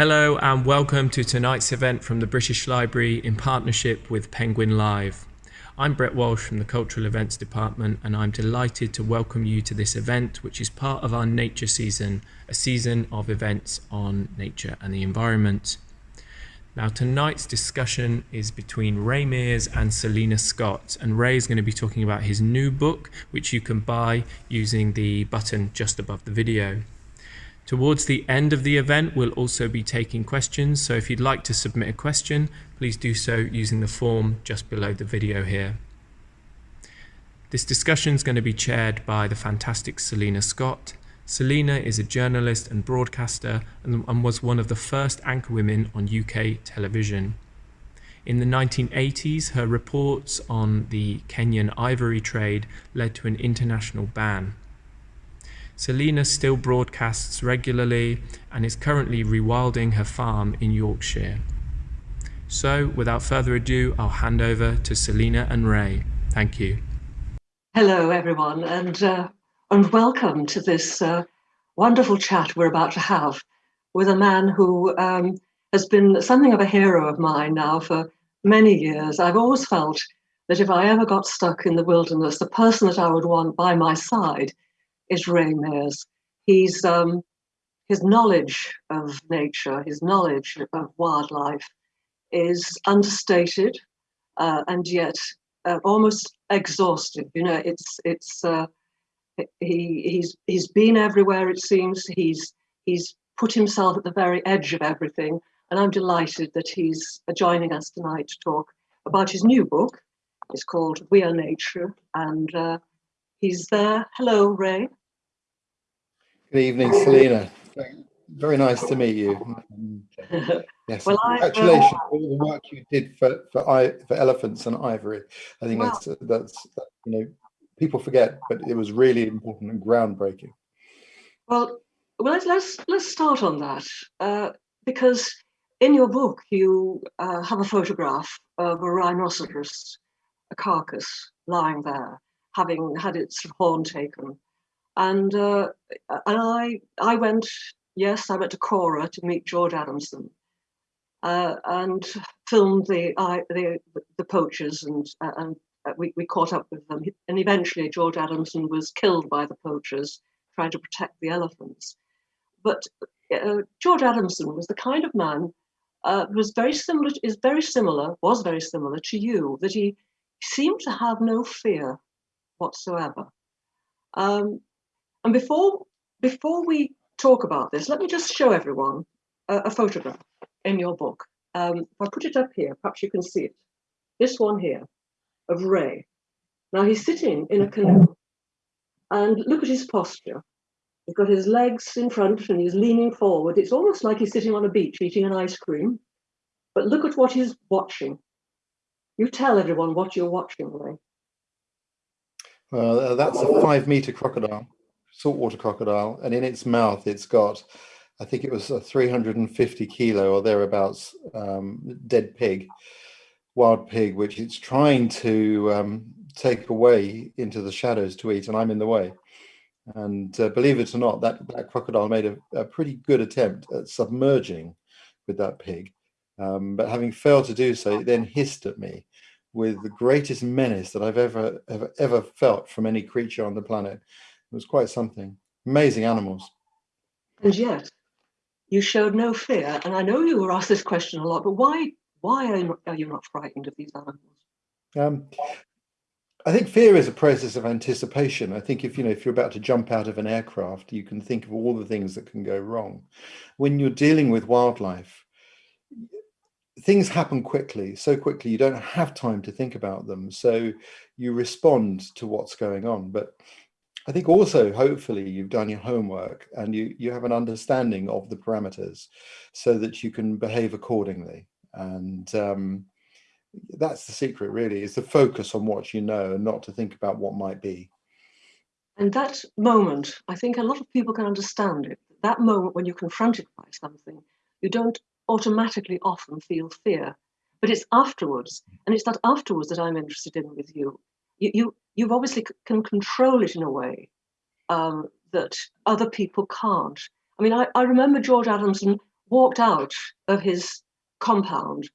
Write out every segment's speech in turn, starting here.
Hello and welcome to tonight's event from the British Library in partnership with Penguin Live. I'm Brett Walsh from the Cultural Events Department and I'm delighted to welcome you to this event which is part of our nature season, a season of events on nature and the environment. Now tonight's discussion is between Ray Mears and Selina Scott and Ray is going to be talking about his new book which you can buy using the button just above the video. Towards the end of the event, we'll also be taking questions, so if you'd like to submit a question, please do so using the form just below the video here. This discussion is going to be chaired by the fantastic Selina Scott. Selina is a journalist and broadcaster and, and was one of the first anchor women on UK television. In the 1980s, her reports on the Kenyan ivory trade led to an international ban. Selina still broadcasts regularly and is currently rewilding her farm in Yorkshire. So, without further ado, I'll hand over to Selina and Ray. Thank you. Hello, everyone, and, uh, and welcome to this uh, wonderful chat we're about to have with a man who um, has been something of a hero of mine now for many years. I've always felt that if I ever got stuck in the wilderness, the person that I would want by my side is Ray Mears. He's um, his knowledge of nature, his knowledge of wildlife is understated uh, and yet uh, almost exhaustive. You know, it's it's uh, he he's he's been everywhere. It seems he's he's put himself at the very edge of everything, and I'm delighted that he's joining us tonight to talk about his new book. It's called We Are Nature, and uh, he's there. Hello, Ray. Good evening, Selina. Very nice to meet you. Yes, well, congratulations for all the work you did for for, for elephants and ivory. I think that's that's you know people forget, but it was really important and groundbreaking. Well, well, let's let's, let's start on that uh, because in your book you uh, have a photograph of a rhinoceros, a carcass lying there, having had its horn taken and uh, and I I went yes I went to Kora to meet George Adamson uh, and filmed the the the poachers and uh, and we, we caught up with them. And eventually George Adamson was killed by the poachers trying to protect the elephants. But uh, George Adamson was the kind of man uh, was very similar is very similar was very similar to you that he seemed to have no fear whatsoever. Um, and before, before we talk about this, let me just show everyone a, a photograph in your book. Um, if I put it up here, perhaps you can see it. This one here of Ray. Now he's sitting in a canoe and look at his posture. He's got his legs in front and he's leaning forward. It's almost like he's sitting on a beach eating an ice cream. But look at what he's watching. You tell everyone what you're watching, Ray. Well, uh, that's a five meter crocodile saltwater crocodile, and in its mouth, it's got, I think it was a 350 kilo or thereabouts um, dead pig, wild pig, which it's trying to um, take away into the shadows to eat, and I'm in the way. And uh, believe it or not, that, that crocodile made a, a, pretty good attempt at submerging with that pig. Um, but having failed to do so, it then hissed at me with the greatest menace that I've ever, ever, ever felt from any creature on the planet. It was quite something. Amazing animals. And yet, you showed no fear. And I know you were asked this question a lot, but why why are you not, are you not frightened of these animals? Um, I think fear is a process of anticipation. I think if you know if you're about to jump out of an aircraft, you can think of all the things that can go wrong. When you're dealing with wildlife, things happen quickly, so quickly you don't have time to think about them. So you respond to what's going on. But I think also, hopefully, you've done your homework and you, you have an understanding of the parameters so that you can behave accordingly. And um, that's the secret, really, is to focus on what you know and not to think about what might be. And that moment, I think a lot of people can understand it. That moment when you're confronted by something, you don't automatically often feel fear, but it's afterwards. And it's that afterwards that I'm interested in with you. You, you you've obviously can control it in a way um, that other people can't. I mean, I, I remember George Adamson walked out of his compound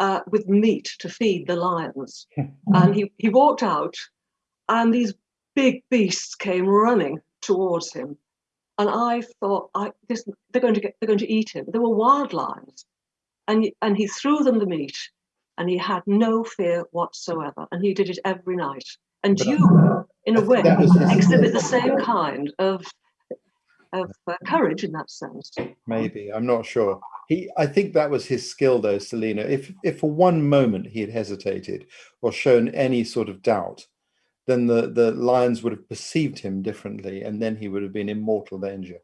uh, with meat to feed the lions. and he, he walked out and these big beasts came running towards him. And I thought, I, this, they're going to get, they're going to eat him. There were wild lions, and and he threw them the meat, and he had no fear whatsoever. And he did it every night. And but you, in a way, exhibit the same kind of of uh, courage in that sense. Maybe I'm not sure. He, I think that was his skill, though, Selina. If if for one moment he had hesitated or shown any sort of doubt, then the the lions would have perceived him differently, and then he would have been in mortal danger.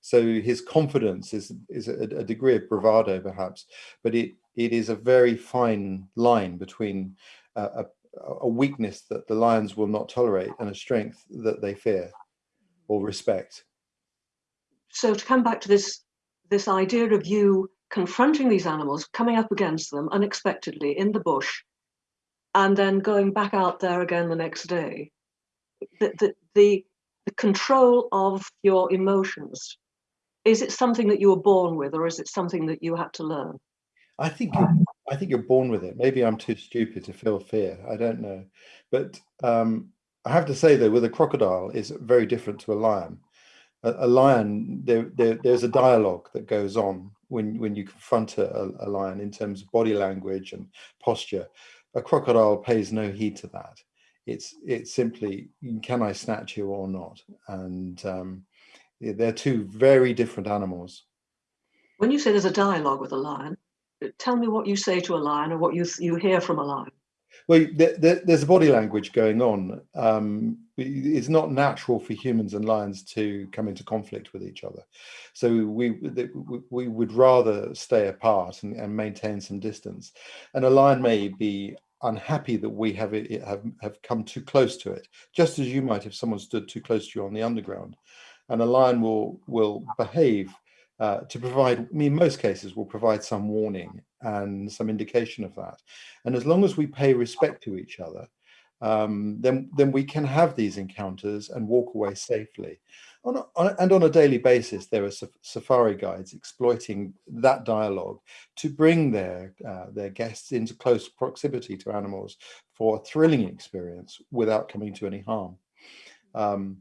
So his confidence is is a, a degree of bravado, perhaps, but it it is a very fine line between a, a weakness that the lions will not tolerate and a strength that they fear or respect so to come back to this this idea of you confronting these animals, coming up against them unexpectedly in the bush, and then going back out there again the next day, the, the, the, the control of your emotions, is it something that you were born with or is it something that you had to learn? I think I think you're born with it. Maybe I'm too stupid to feel fear. I don't know. But um, I have to say though, with a crocodile is very different to a lion a, a lion, there, there, there's a dialogue that goes on when, when you confront a, a lion in terms of body language and posture. A crocodile pays no heed to that. It's, it's simply, can I snatch you or not? And um, they're two very different animals. When you say there's a dialogue with a lion, tell me what you say to a lion or what you, you hear from a lion. Well, there's a body language going on. Um, it's not natural for humans and lions to come into conflict with each other. So we we would rather stay apart and, and maintain some distance. And a lion may be unhappy that we have it, have have come too close to it, just as you might if someone stood too close to you on the underground. And a lion will will behave uh, to provide, I mean, in most cases, will provide some warning and some indication of that. And as long as we pay respect to each other, um, then, then we can have these encounters and walk away safely. On a, on a, and on a daily basis, there are safari guides exploiting that dialogue to bring their, uh, their guests into close proximity to animals for a thrilling experience without coming to any harm. Um,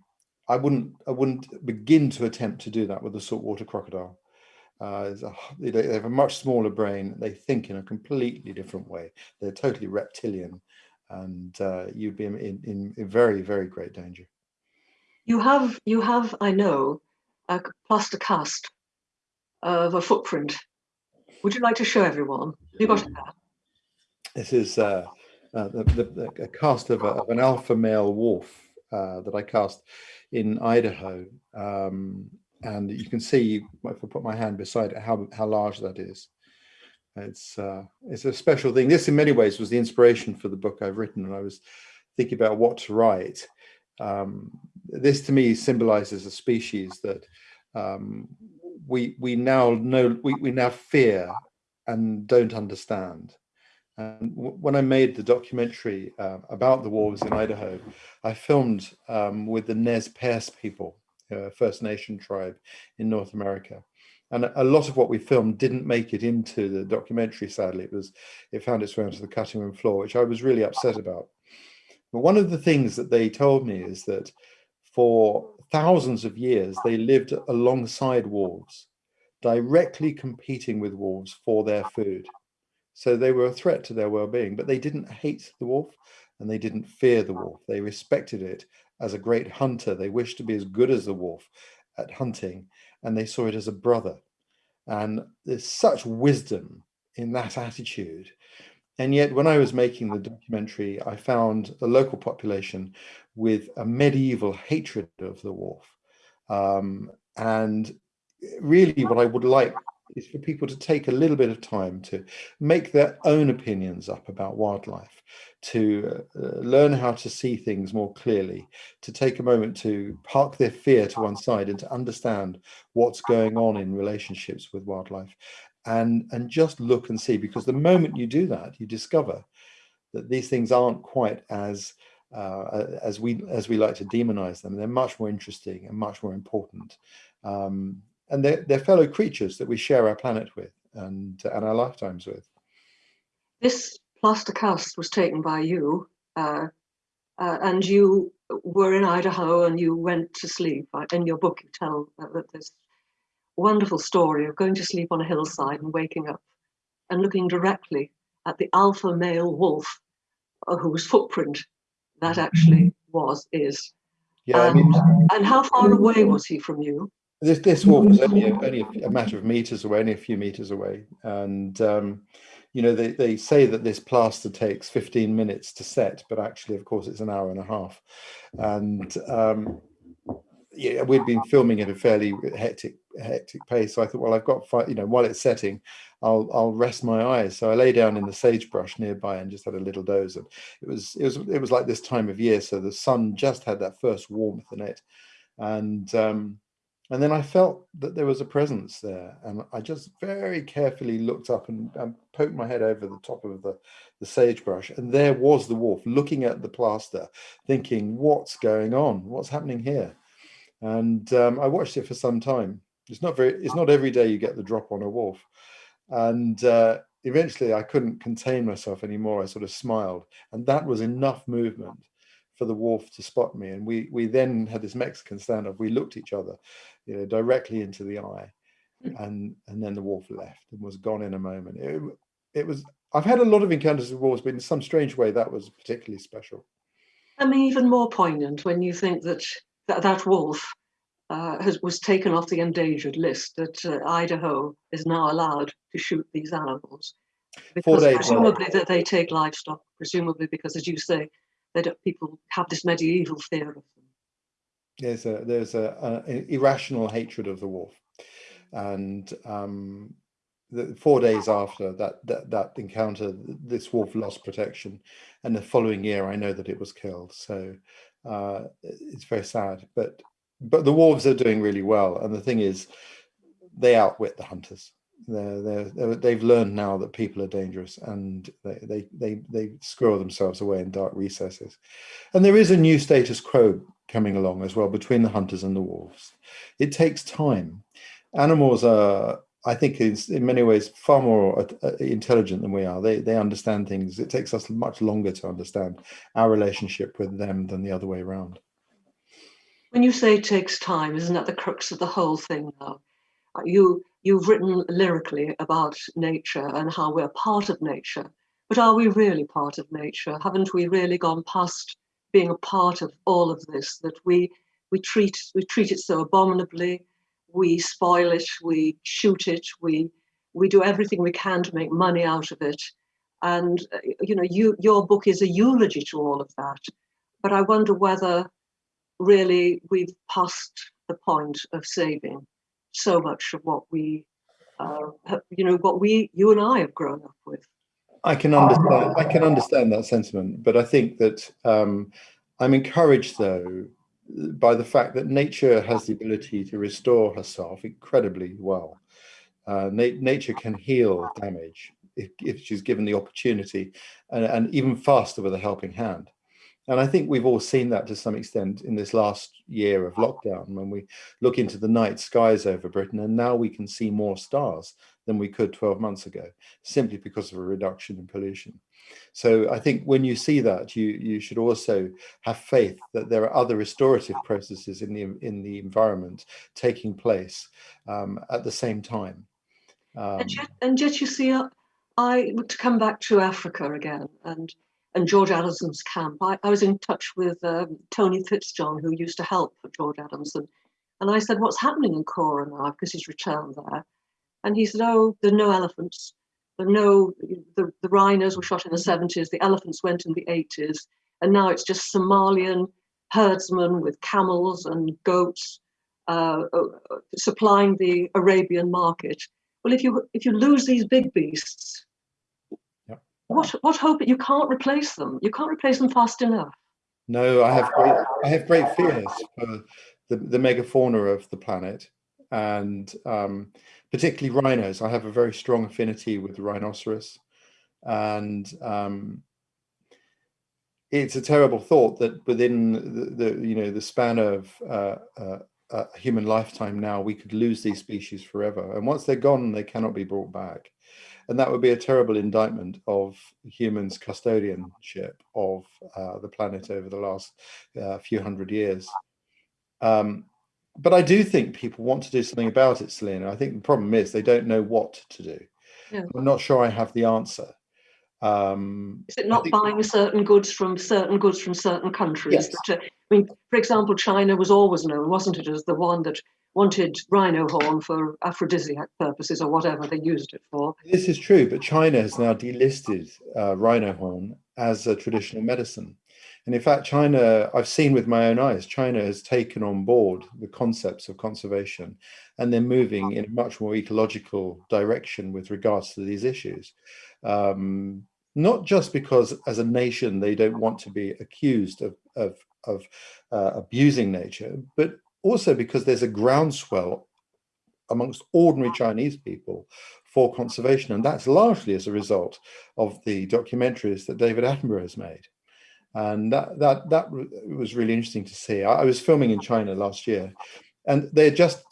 I wouldn't I wouldn't begin to attempt to do that with a saltwater crocodile. Uh, a, they have a much smaller brain. They think in a completely different way. They're totally reptilian, and uh, you'd be in, in, in, very very great danger. You have you have I know a plaster cast of a footprint. Would you like to show everyone? You got it there. This is uh, uh the, the, a cast of, a, of an alpha male wolf uh, that I cast in Idaho. Um, and you can see, if I put my hand beside it, how, how large that is. It's, uh, it's a special thing. This in many ways was the inspiration for the book I've written and I was thinking about what to write. Um, this to me symbolizes a species that um, we, we now know, we, we now fear and don't understand. And when I made the documentary uh, about the wolves in Idaho, I filmed um, with the Nez Perce people, uh, First Nation tribe in North America. And a lot of what we filmed didn't make it into the documentary, sadly. It was, it found its way onto the cutting room floor, which I was really upset about. But one of the things that they told me is that for thousands of years, they lived alongside wolves, directly competing with wolves for their food. So they were a threat to their well-being, but they didn't hate the wolf and they didn't fear the wolf. They respected it as a great hunter. They wished to be as good as the wolf at hunting and they saw it as a brother. And there's such wisdom in that attitude. And yet when I was making the documentary, I found the local population with a medieval hatred of the wolf. Um, and really what I would like is for people to take a little bit of time to make their own opinions up about wildlife, to uh, learn how to see things more clearly, to take a moment to park their fear to one side and to understand what's going on in relationships with wildlife and, and just look and see, because the moment you do that, you discover that these things aren't quite as uh, as we as we like to demonize them. They're much more interesting and much more important. Um, and they're, they're fellow creatures that we share our planet with and, and our lifetimes with. This plaster cast was taken by you, uh, uh, and you were in Idaho and you went to sleep. In your book, you tell uh, this wonderful story of going to sleep on a hillside and waking up and looking directly at the alpha male wolf uh, whose footprint that actually was, is. Yeah, and, I mean, and how far away was he from you? This this wolf was only a, only a matter of meters away, only a few meters away, and um, you know they they say that this plaster takes 15 minutes to set, but actually, of course, it's an hour and a half, and um, yeah, we'd been filming at a fairly hectic hectic pace. So I thought, well, I've got five, you know, while it's setting, I'll I'll rest my eyes. So I lay down in the sagebrush nearby and just had a little doze. And it was it was it was like this time of year, so the sun just had that first warmth in it, and um, and then I felt that there was a presence there, and I just very carefully looked up and, and poked my head over the top of the the sagebrush, and there was the wolf looking at the plaster, thinking, "What's going on? What's happening here?" And um, I watched it for some time. It's not very. It's not every day you get the drop on a wolf, and uh, eventually I couldn't contain myself anymore. I sort of smiled, and that was enough movement for the wolf to spot me. And we we then had this Mexican standoff. We looked each other, you know, directly into the eye, hmm. and and then the wolf left and was gone in a moment. It, it was. I've had a lot of encounters with wolves, but in some strange way, that was particularly special. I mean, even more poignant when you think that that, that wolf uh, has, was taken off the endangered list, that uh, Idaho is now allowed to shoot these animals. Because presumably that they take livestock, presumably because, as you say, that people have this medieval fear of them. There's a there's a, a irrational hatred of the wolf, and um, the, four days after that, that that encounter, this wolf lost protection, and the following year I know that it was killed. So uh, it's very sad, but but the wolves are doing really well. And the thing is, they outwit the hunters. They're, they've learned now that people are dangerous and they, they, they, they squirrel themselves away in dark recesses. And there is a new status quo coming along as well between the hunters and the wolves. It takes time. Animals are, I think, in many ways far more uh, intelligent than we are. They, they understand things. It takes us much longer to understand our relationship with them than the other way around. When you say it takes time, isn't that the crux of the whole thing now? Uh, you, you've written lyrically about nature and how we're part of nature, but are we really part of nature? Haven't we really gone past being a part of all of this, that we, we, treat, we treat it so abominably, we spoil it, we shoot it, we, we do everything we can to make money out of it. And, uh, you know, you, your book is a eulogy to all of that. But I wonder whether really we've passed the point of saving so much of what we, uh, have, you know, what we, you and I have grown up with. I can understand. I can understand that sentiment, but I think that um, I'm encouraged, though, by the fact that nature has the ability to restore herself incredibly well. Uh, na nature can heal damage if, if, she's given the opportunity, and, and even faster with a helping hand. And I think we've all seen that to some extent in this last year of lockdown when we look into the night skies over Britain and now we can see more stars than we could 12 months ago, simply because of a reduction in pollution. So I think when you see that, you, you should also have faith that there are other restorative processes in the, in the environment taking place um, at the same time. Um, and, yet, and yet you see, I to come back to Africa again and and George Adamson's camp. I, I was in touch with um, Tony Fitzjohn, who used to help George Adamson. And I said, what's happening in Kora now? Because he's returned there. And he said, oh, there are no elephants. There are no, the, the rhinos were shot in the 70s, the elephants went in the 80s. And now it's just Somalian herdsmen with camels and goats uh, uh, supplying the Arabian market. Well, if you if you lose these big beasts, what what hope you can't replace them you can't replace them fast enough no i have great i have great fears for the, the megafauna of the planet and um, particularly rhinos i have a very strong affinity with rhinoceros and um, it's a terrible thought that within the, the, you know the span of uh, uh, a human lifetime now, we could lose these species forever. And once they're gone, they cannot be brought back. And that would be a terrible indictment of humans' custodianship of uh, the planet over the last uh, few hundred years. Um, but I do think people want to do something about it, Selina. I think the problem is they don't know what to do. Yeah. I'm not sure I have the answer. Um, is it not buying certain goods from certain goods from certain countries? Yes. That, uh, I mean, for example, China was always known, wasn't it, as the one that wanted rhino horn for aphrodisiac purposes or whatever they used it for. This is true, but China has now delisted uh, rhino horn as a traditional medicine. And in fact, China, I've seen with my own eyes, China has taken on board the concepts of conservation and they're moving in a much more ecological direction with regards to these issues. Um, not just because as a nation, they don't want to be accused of, of, of uh, abusing nature, but also because there's a groundswell amongst ordinary Chinese people for conservation. And that's largely as a result of the documentaries that David Attenborough has made. And that, that, that was really interesting to see. I, I was filming in China last year and they're just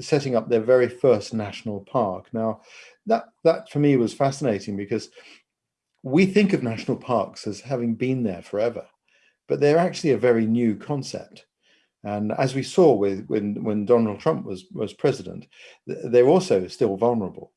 setting up their very first national park. Now, that, that for me was fascinating because we think of national parks as having been there forever, but they're actually a very new concept. And as we saw with when when Donald Trump was was president, they're also still vulnerable.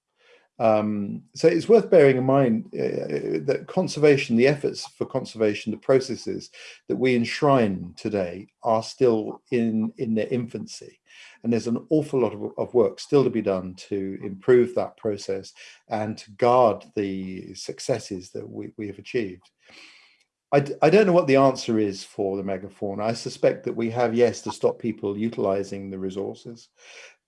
Um, so it's worth bearing in mind uh, that conservation, the efforts for conservation, the processes that we enshrine today are still in, in their infancy. And there's an awful lot of, of work still to be done to improve that process and to guard the successes that we, we have achieved. I, I don't know what the answer is for the megafauna. I suspect that we have, yes, to stop people utilizing the resources.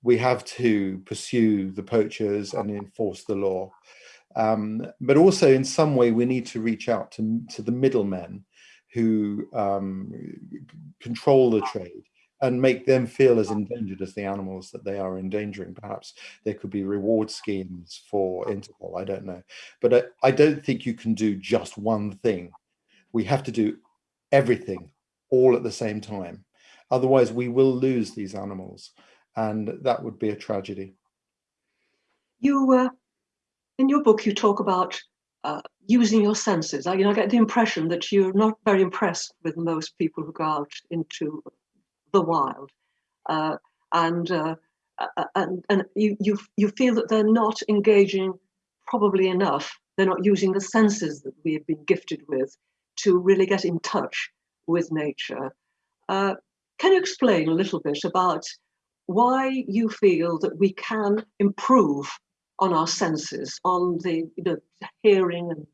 We have to pursue the poachers and enforce the law. Um, but also in some way, we need to reach out to, to the middlemen who um, control the trade and make them feel as endangered as the animals that they are endangering. Perhaps there could be reward schemes for Interpol, I don't know. But I, I don't think you can do just one thing we have to do everything all at the same time. Otherwise, we will lose these animals, and that would be a tragedy. You, uh, in your book, you talk about uh, using your senses. I, you know, I get the impression that you're not very impressed with most people who go out into the wild, uh, and uh, and and you you you feel that they're not engaging probably enough. They're not using the senses that we have been gifted with to really get in touch with nature. Uh, can you explain a little bit about why you feel that we can improve on our senses, on the you know, hearing and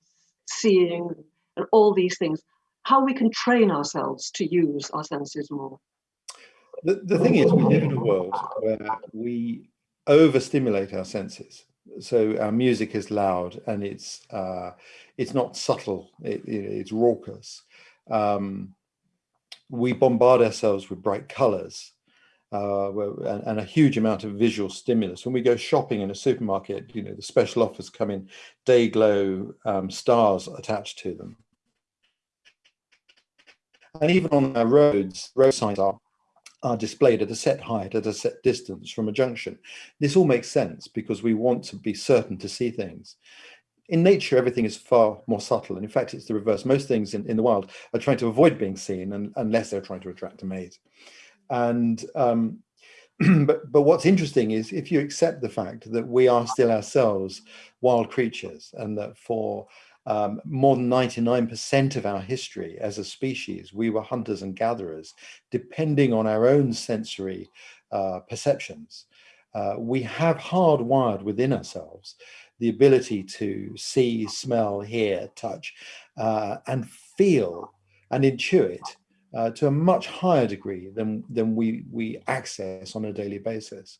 seeing and all these things, how we can train ourselves to use our senses more? The, the thing is, we live in a world where we overstimulate our senses so our music is loud and it's uh, it's not subtle, it, it's raucous. Um, we bombard ourselves with bright colors uh, and, and, a huge amount of visual stimulus. When we go shopping in a supermarket, you know, the special offers come in Day-Glo um, stars attached to them. And even on our roads, road signs are are displayed at a set height at a set distance from a junction. This all makes sense because we want to be certain to see things. In nature, everything is far more subtle. And in fact, it's the reverse. Most things in, in the wild are trying to avoid being seen and, unless they're trying to attract a mate. And um, but, but what's interesting is if you accept the fact that we are still ourselves wild creatures and that for um, more than 99% of our history as a species, we were hunters and gatherers, depending on our own sensory uh, perceptions. Uh, we have hardwired within ourselves the ability to see, smell, hear, touch, uh, and feel and intuit uh, to a much higher degree than than we we access on a daily basis.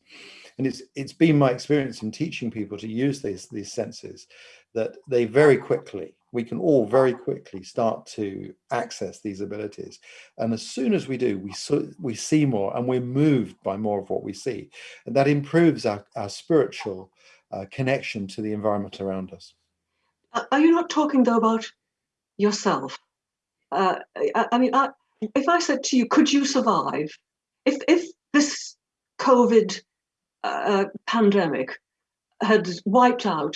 And it's it's been my experience in teaching people to use these these senses that they very quickly, we can all very quickly start to access these abilities. And as soon as we do, we, so, we see more and we're moved by more of what we see. And that improves our, our spiritual uh, connection to the environment around us. Are you not talking though about yourself? Uh, I, I, mean, I, if I said to you, could you survive? If, if this COVID uh, pandemic had wiped out,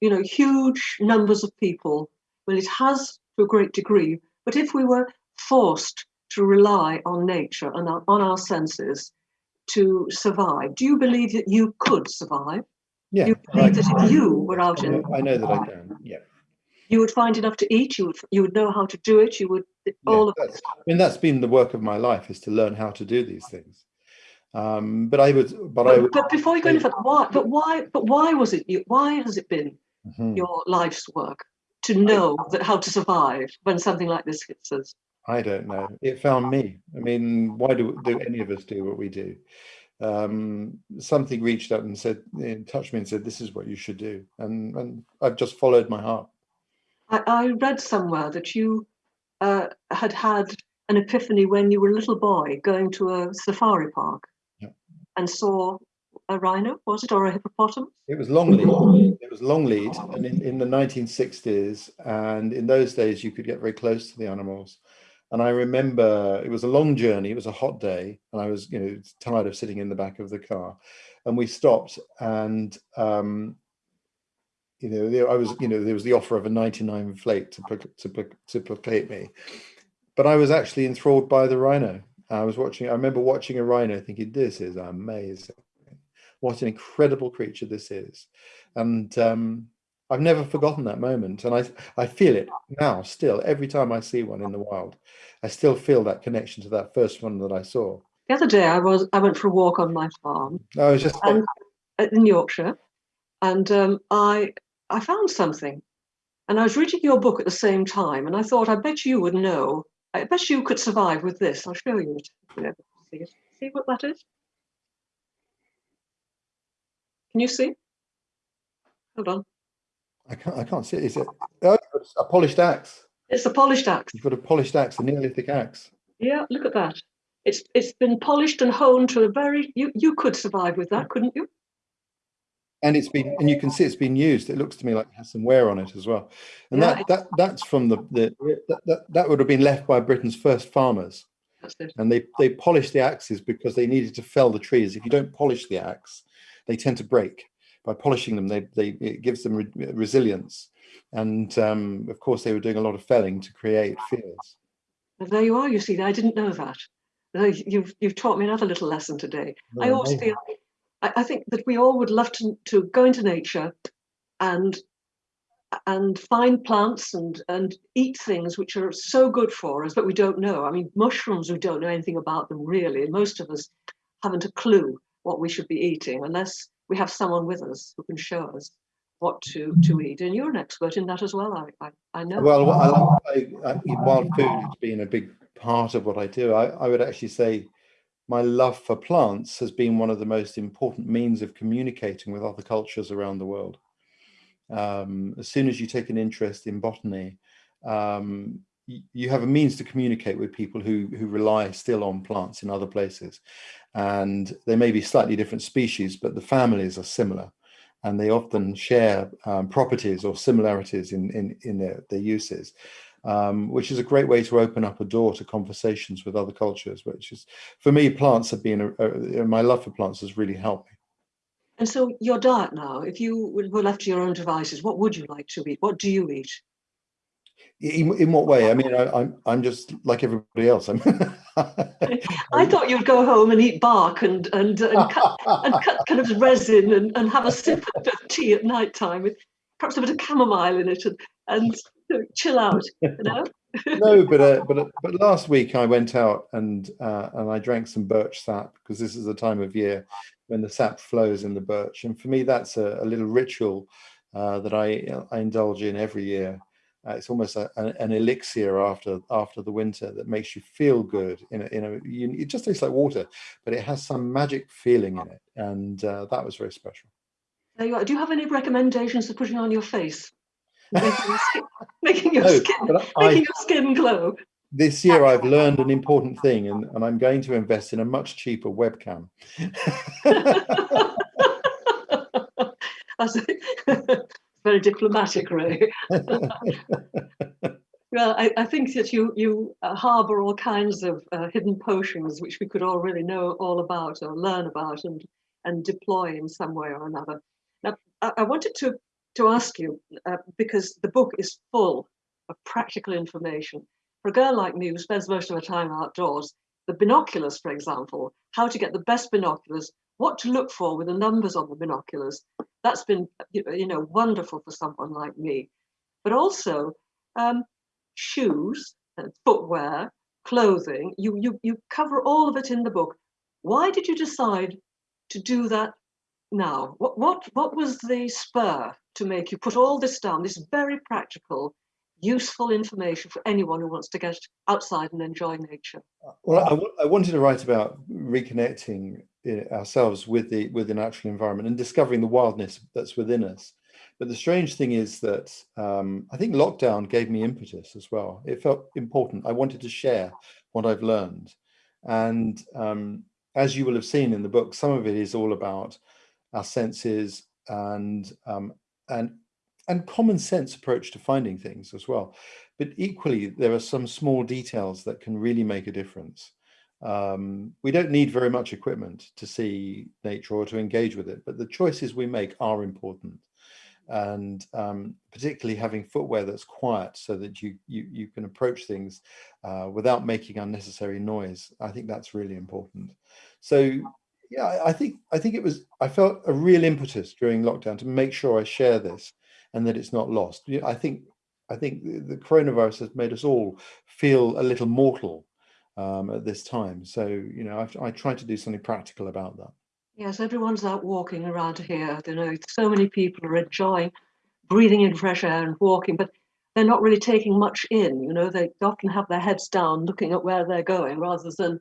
you know, huge numbers of people. Well, it has to a great degree, but if we were forced to rely on nature and on our senses to survive, do you believe that you could survive? Yeah, you believe that if you were out I in, know, I know that I can. Yeah, you would find enough to eat. You would you would know how to do it. You would all yeah, of I mean that's been the work of my life is to learn how to do these things. Um, but I would, but, I But, would. but before you go any further, why? But why? But why was it? You, why has it been Mhm. your life's work to know that how to survive when something like this hits us? I don't know. It found me. I mean, why do do any of us do what we do? Um, something reached out and said, eh, touched me and said, "This is what you should do," and and I've just followed my heart. I, I read somewhere that you uh, had had an epiphany when you were a little boy going to a safari park Yeah. and saw a rhino, was it, or a hippopotamus? It was Longleat. It was Longleat, and in, in the 1960s, and in those days, you could get very close to the animals. And I remember it was a long journey. It was a hot day, and I was, you know, tired of sitting in the back of the car. And we stopped, and um, you know, there, I was, you know, there was the offer of a 99 flake to to to placate me, but I was actually enthralled by the rhino. I was watching. I remember watching a rhino, thinking, "This is amazing." what an incredible creature this is. And um, i've never forgotten that moment. And i i feel it now still. Every time i see one in the wild i still feel that connection to that first one that i saw. The other day, I was I went for a walk on my farm. I was just uh, in Yorkshire, and um, I I found something, and I was reading your book at the same time, and I thought I bet you would know. I bet you could survive with this. I'll show you it. You know, see it. See what that is? Can you see? Hold on. i can't i can't see it is it oh, it's a polished axe It's a polished axe. you've got a polished axe a neolithic axe Yeah, look at that. It's it's been polished and honed to a very. You you could survive with that, couldn't you? And it's been and you can see it's been used it looks to me like it has some wear on it as well and Yeah, that that that's from the, the that, that, that would have been left by britain's first farmers That's it. and they they polished the axes because they needed to fell the trees. If you don't polish the axe, they tend to break. By polishing them, they they it gives them re- resilience, and um, of course they were doing a lot of felling to create fields. Well, there you are. You see, I didn't know that. You've you've taught me another little lesson today. I Oh, always feel, I, I think that we all would love to, to go into nature and and find plants and and eat things which are so good for us, but we don't know. I mean, mushrooms, we don't know anything about them really. Most of us haven't a clue what we should be eating unless we have someone with us who can show us what to to mm-hmm. eat. And you're an expert in that as well. I I, I know. Well, I, I, wild food has been a big part of what I do. I, I would actually say my love for plants has been one of the most important means of communicating with other cultures around the world. Um, as soon as you take an interest in botany, um, you have a means to communicate with people who who rely still on plants in other places, and they may be slightly different species, but the families are similar, and they often share um, properties or similarities in in in their, their uses um, which is a great way to open up a door to conversations with other cultures. Which is, for me, plants have been a, a, my love for plants has really helped me. And so your diet now, if you were left to your own devices, what would you like to eat? What do you eat? In, in what way? I mean, I, I'm I'm just like everybody else. I'm. I thought you'd go home and eat bark and and and cut, and cut kind of resin and, and have a sip of tea at night time with perhaps a bit of chamomile in it and and chill out. You know. no, but uh, but uh, but last week I went out and uh, and I drank some birch sap because this is the time of year when the sap flows in the birch, and for me that's a, a little ritual uh, that I I indulge in every year. Uh, it's almost a, an, an elixir after after the winter that makes you feel good. In a, in a you, it just tastes like water, but it has some magic feeling in it, and uh, that was very special. There you are. Do you have any recommendations for putting on your face, making your skin, making your skin, making your skin glow? this year I've learned an important thing, and, and I'm going to invest in a much cheaper webcam. That's very diplomatic, Ray. Well, I, I, think that you you uh, harbour all kinds of uh, hidden potions which we could all really know all about or learn about and and deploy in some way or another. Now, I, I wanted to to ask you uh, because the book is full of practical information. For a girl like me who spends most of her time outdoors, the binoculars, for example, how to get the best binoculars, what to look for with the numbers on the binoculars, that's been you know wonderful for someone like me. But also. Um, shoes, footwear, clothing. You, you, you cover all of it in the book. Why did you decide to do that now? What, what, what was the spur to make you put all this down, this very practical, useful information for anyone who wants to get outside and enjoy nature? Well, I, I wanted to write about reconnecting ourselves with the with the natural environment and discovering the wildness that's within us. But the strange thing is that um, I think lockdown gave me impetus as well. It felt important. I wanted to share what I've learned. And um, as you will have seen in the book, some of it is all about our senses and um, and and common sense approach to finding things as well. But equally, there are some small details that can really make a difference. Um, we don't need very much equipment to see nature or to engage with it, but the choices we make are important and um, particularly having footwear that's quiet so that you you, you can approach things uh, without making unnecessary noise. I think that's really important. So yeah, I think I think it was I felt a real impetus during lockdown to make sure I share this and that it's not lost. I think I think the coronavirus has made us all feel a little mortal um, at this time. So you know I've, I tried to do something practical about that. Yes, everyone's out walking around here. You know, so many people are enjoying breathing in fresh air and walking, but they're not really taking much in. You know, they often have their heads down, looking at where they're going, rather than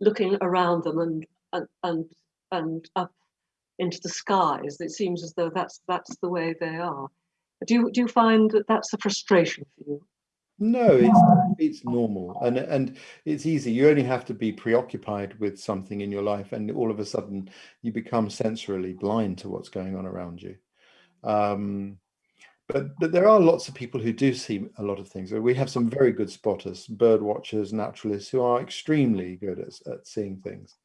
looking around them and and and, and up into the skies. It seems as though that's that's the way they are. Do you do you find that that's a frustration for you? No, it's it's normal and and it's easy. You only have to be preoccupied with something in your life, and all of a sudden you become sensorily blind to what's going on around you. Um, but but there are lots of people who do see a lot of things. We have some very good spotters, bird watchers, naturalists who are extremely good at, at seeing things.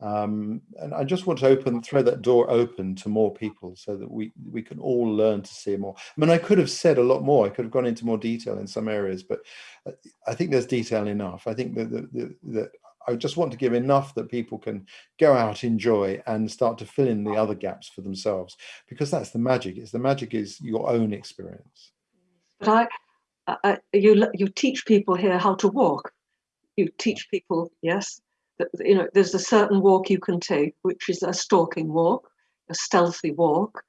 Um, and I just want to open, throw that door open to more people so that we, we can all learn to see more. I mean, I could have said a lot more. I could have gone into more detail in some areas, but uh, I think there's detail enough. I think that, that, that I just want to give enough that people can go out, enjoy, and start to fill in the other gaps for themselves, because that's the magic. It's the magic is your own experience. But I, I you you teach people here how to walk. You teach people, yes, you know, there's a certain walk you can take, which is a stalking walk, a stealthy walk.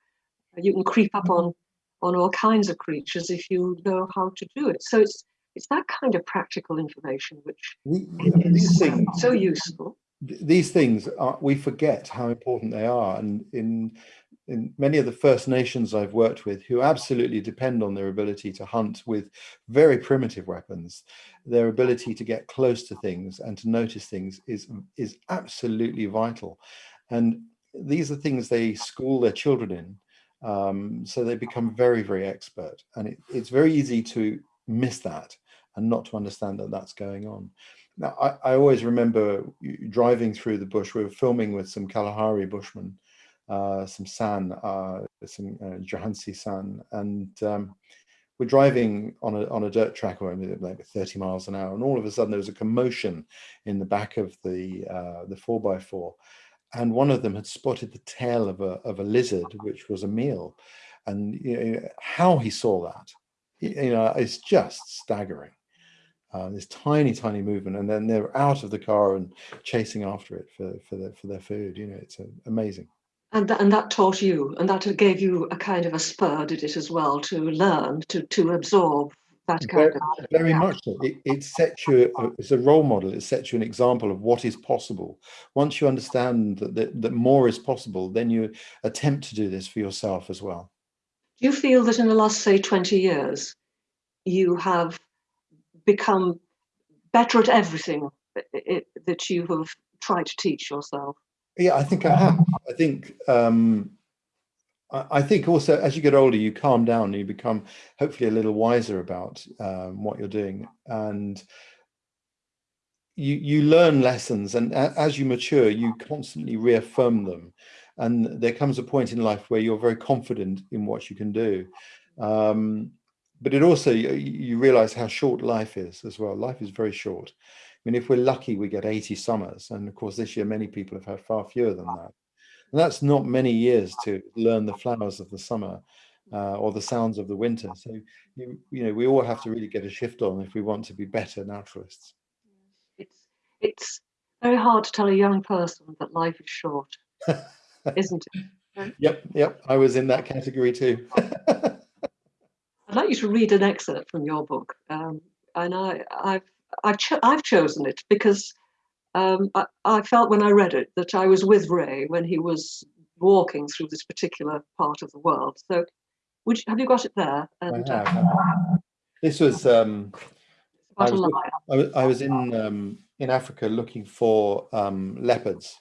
You can creep up on on all kinds of creatures if you know how to do it. So it's it's that kind of practical information which is things, so useful. These things are, we forget how important they are, and in in many of the First Nations I've worked with who absolutely depend on their ability to hunt with very primitive weapons, their ability to get close to things and to notice things is, is absolutely vital. And these are things they school their children in. Um, so they become very, very expert. And it, it's very easy to miss that and not to understand that that's going on. Now, I, I always remember driving through the bush, we were filming with some Kalahari bushmen some San, uh, some uh, Johansi San, and um, we're driving on a on a dirt track, or like 30 miles an hour, and all of a sudden there was a commotion in the back of the uh, the four by four, and one of them had spotted the tail of a of a lizard, which was a meal, and you know, how he saw that, you know, it's just staggering. Uh, this tiny, tiny movement, and then they're out of the car and chasing after it for for their for their food. You know, it's uh, amazing. And that, and that taught you, and that gave you a kind of a spur, did it as well, to learn, to to absorb that kind very, of. Very much so. It, it sets you, uh, it's a role model, it sets you an example of what is possible. Once you understand that, that, that more is possible, then you attempt to do this for yourself as well. Do you feel that in the last, say, 20 years, you have become better at everything uh, that you have tried to teach yourself? Yeah, I think I have. I think um, I think also as you get older, you calm down and you become hopefully a little wiser about um, what you're doing. And you, you learn lessons and as you mature, you constantly reaffirm them. And there comes a point in life where you're very confident in what you can do. Um, but it also, you, you realize how short life is as well. Life is very short. I mean, if we're lucky, we get 80 summers. And of course, this year, many people have had far fewer than that. And that's not many years to learn the flowers of the summer uh, or the sounds of the winter. So, you, you know, we all have to really get a shift on if we want to be better naturalists. It's, it's very hard to tell a young person that life is short, isn't it? Yep, yep. I was in that category too. I'd like you to read an excerpt from your book. Um, and I, I've, I've, cho I've chosen it because um, I, I, felt when I read it that I was with Ray when he was walking through this particular part of the world. So, would you, have you got it there? And, I have. Uh, this was. Um, I was, I was, I was in um, in Africa looking for um, leopards,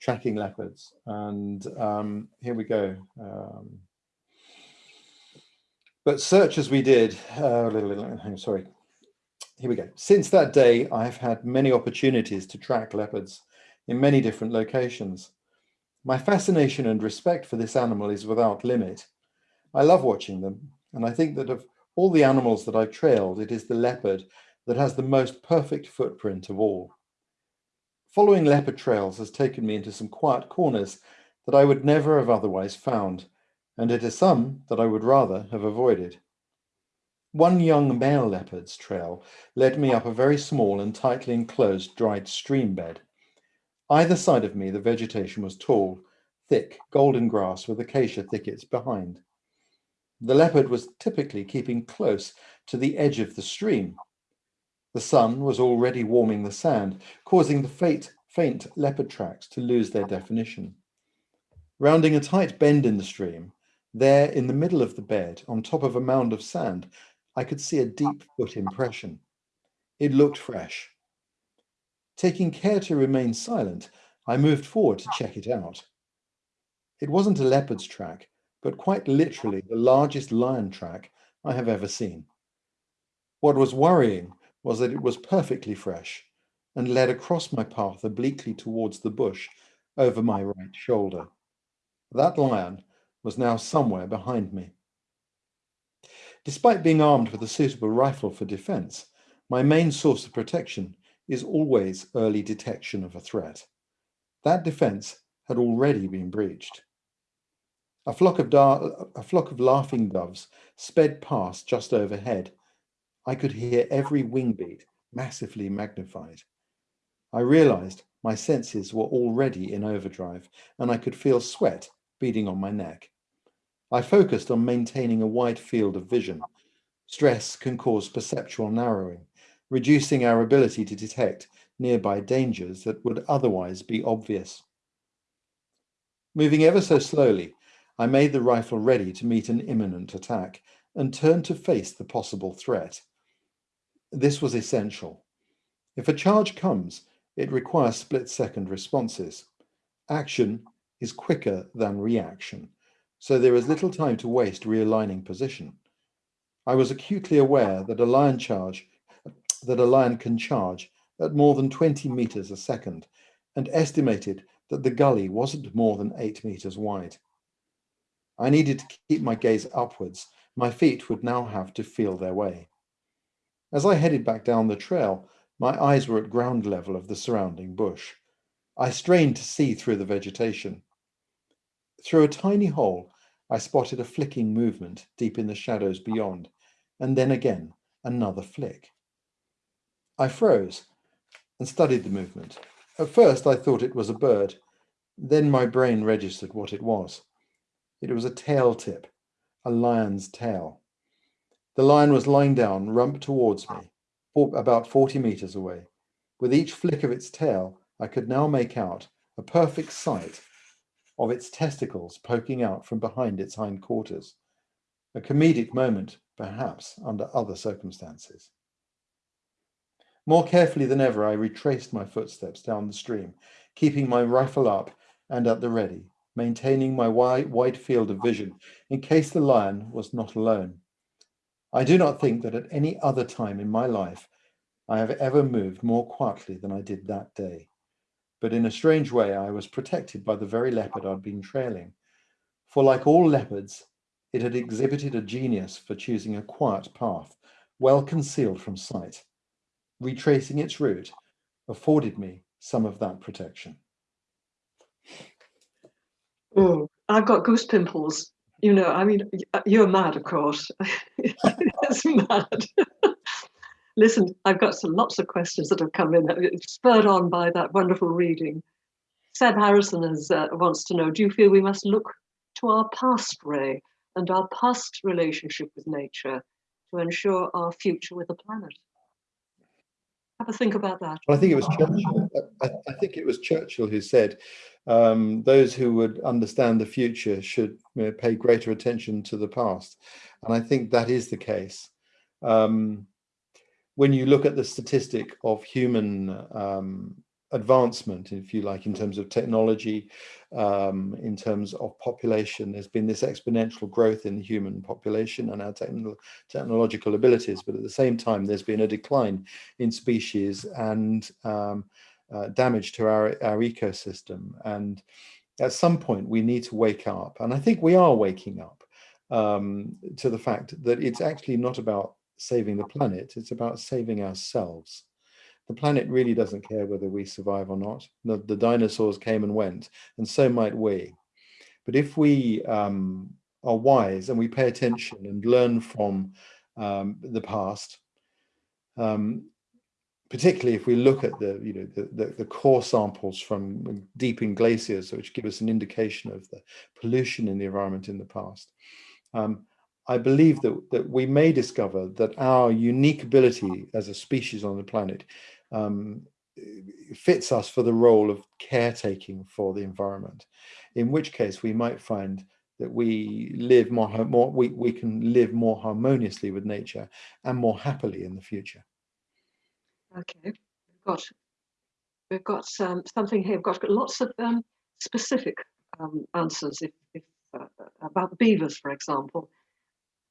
tracking leopards, and um, here we go. Um, but search as we did, uh, sorry, here we go. Since that day, I've had many opportunities to track leopards in many different locations. My fascination and respect for this animal is without limit. I love watching them, and I think that of all the animals that I've trailed, it is the leopard that has the most perfect footprint of all. Following leopard trails has taken me into some quiet corners that I would never have otherwise found, and into some that I would rather have avoided. One young male leopard's trail led me up a very small and tightly enclosed dried stream bed. Either side of me the vegetation was tall, thick, golden grass with acacia thickets behind. The leopard was typically keeping close to the edge of the stream. The sun was already warming the sand, causing the faint, faint leopard tracks to lose their definition. Rounding a tight bend in the stream, there in the middle of the bed, on top of a mound of sand, I could see a deep foot impression. It looked fresh. Taking care to remain silent, I moved forward to check it out. It wasn't a leopard's track, but quite literally the largest lion track I have ever seen. What was worrying was that it was perfectly fresh and led across my path obliquely towards the bush over my right shoulder. That lion was now somewhere behind me. Despite being armed with a suitable rifle for defense, my main source of protection is always early detection of a threat. That defense had already been breached. A flock of, a flock of laughing doves sped past just overhead. I could hear every wing beat massively magnified. I realized my senses were already in overdrive and I could feel sweat beading on my neck. I focused on maintaining a wide field of vision. Stress can cause perceptual narrowing, reducing our ability to detect nearby dangers that would otherwise be obvious. Moving ever so slowly, I made the rifle ready to meet an imminent attack and turned to face the possible threat. This was essential. If a charge comes, it requires split-second responses. Action is quicker than reaction so there is little time to waste realigning position. I was acutely aware that a lion charge, that a lion can charge at more than 20 meters a second and estimated that the gully wasn't more than eight meters wide. I needed to keep my gaze upwards. My feet would now have to feel their way. As I headed back down the trail, my eyes were at ground level of the surrounding bush. I strained to see through the vegetation. Through a tiny hole, I spotted a flicking movement deep in the shadows beyond, and then again another flick. I froze and studied the movement. At first I thought it was a bird, then my brain registered what it was. It was a tail tip, a lion's tail. The lion was lying down, rump towards me, about 40 meters away. With each flick of its tail, I could now make out a perfect sight of its testicles poking out from behind its hindquarters. A comedic moment, perhaps, under other circumstances. More carefully than ever, I retraced my footsteps down the stream, keeping my rifle up and at the ready, maintaining my wide, wide field of vision in case the lion was not alone. I do not think that at any other time in my life I have ever moved more quietly than I did that day. But in a strange way, I was protected by the very leopard I'd been trailing. For like all leopards, it had exhibited a genius for choosing a quiet path, well concealed from sight. Retracing its route afforded me some of that protection. Oh, I've got goose pimples. You know, I mean, you're mad, of course. it's mad. Listen, I've got some lots of questions that have come in, spurred on by that wonderful reading. Seb Harrison has, uh, wants to know, do you feel we must look to our past, Ray, and our past relationship with nature to ensure our future with the planet? Have a think about that. Well, I think it was Churchill. I, I think it was Churchill who said, um, "Those who would understand the future should you know, pay greater attention to the past," and I think that is the case. Um, when you look at the statistic of human um, advancement, if you like, in terms of technology, um, in terms of population. There's been this exponential growth in the human population and our techno technological abilities, but at the same time, there's been a decline in species and um, uh, damage to our, our ecosystem. And at some point, we need to wake up. And I think we are waking up um, to the fact that it's actually not about saving the planet, it's about saving ourselves the planet really doesn't care whether we survive or not. The, the dinosaurs came and went, and so might we. But if we um, are wise and we pay attention and learn from um, the past, um, particularly if we look at the, you know, the, the, the, core samples from deep in glaciers, which give us an indication of the pollution in the environment in the past, um, I believe that, that we may discover that our unique ability as a species on the planet um, fits us for the role of caretaking for the environment, in which case we might find that we live more, more we, we can live more harmoniously with nature and more happily in the future. Okay, we've got we've got um, something here. We've got, lots of um, specific um, answers if, if uh, about beavers, for example.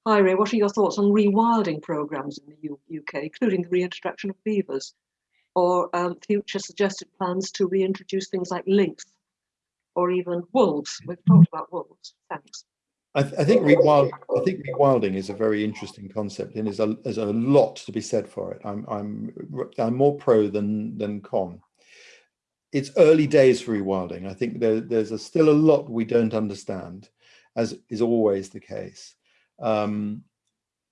Hi Ray, what are your thoughts on rewilding programs in the U UK, including the reintroduction of beavers? or um, future suggested plans to reintroduce things like lynx or even wolves. We've talked about wolves. Thanks. I, th I think rewild, I think rewilding is a very interesting concept, and there's a there's a lot to be said for it. I'm I'm I'm more pro than than con. It's early days for rewilding. I think there, there's a, still a lot we don't understand, as is always the case. Um,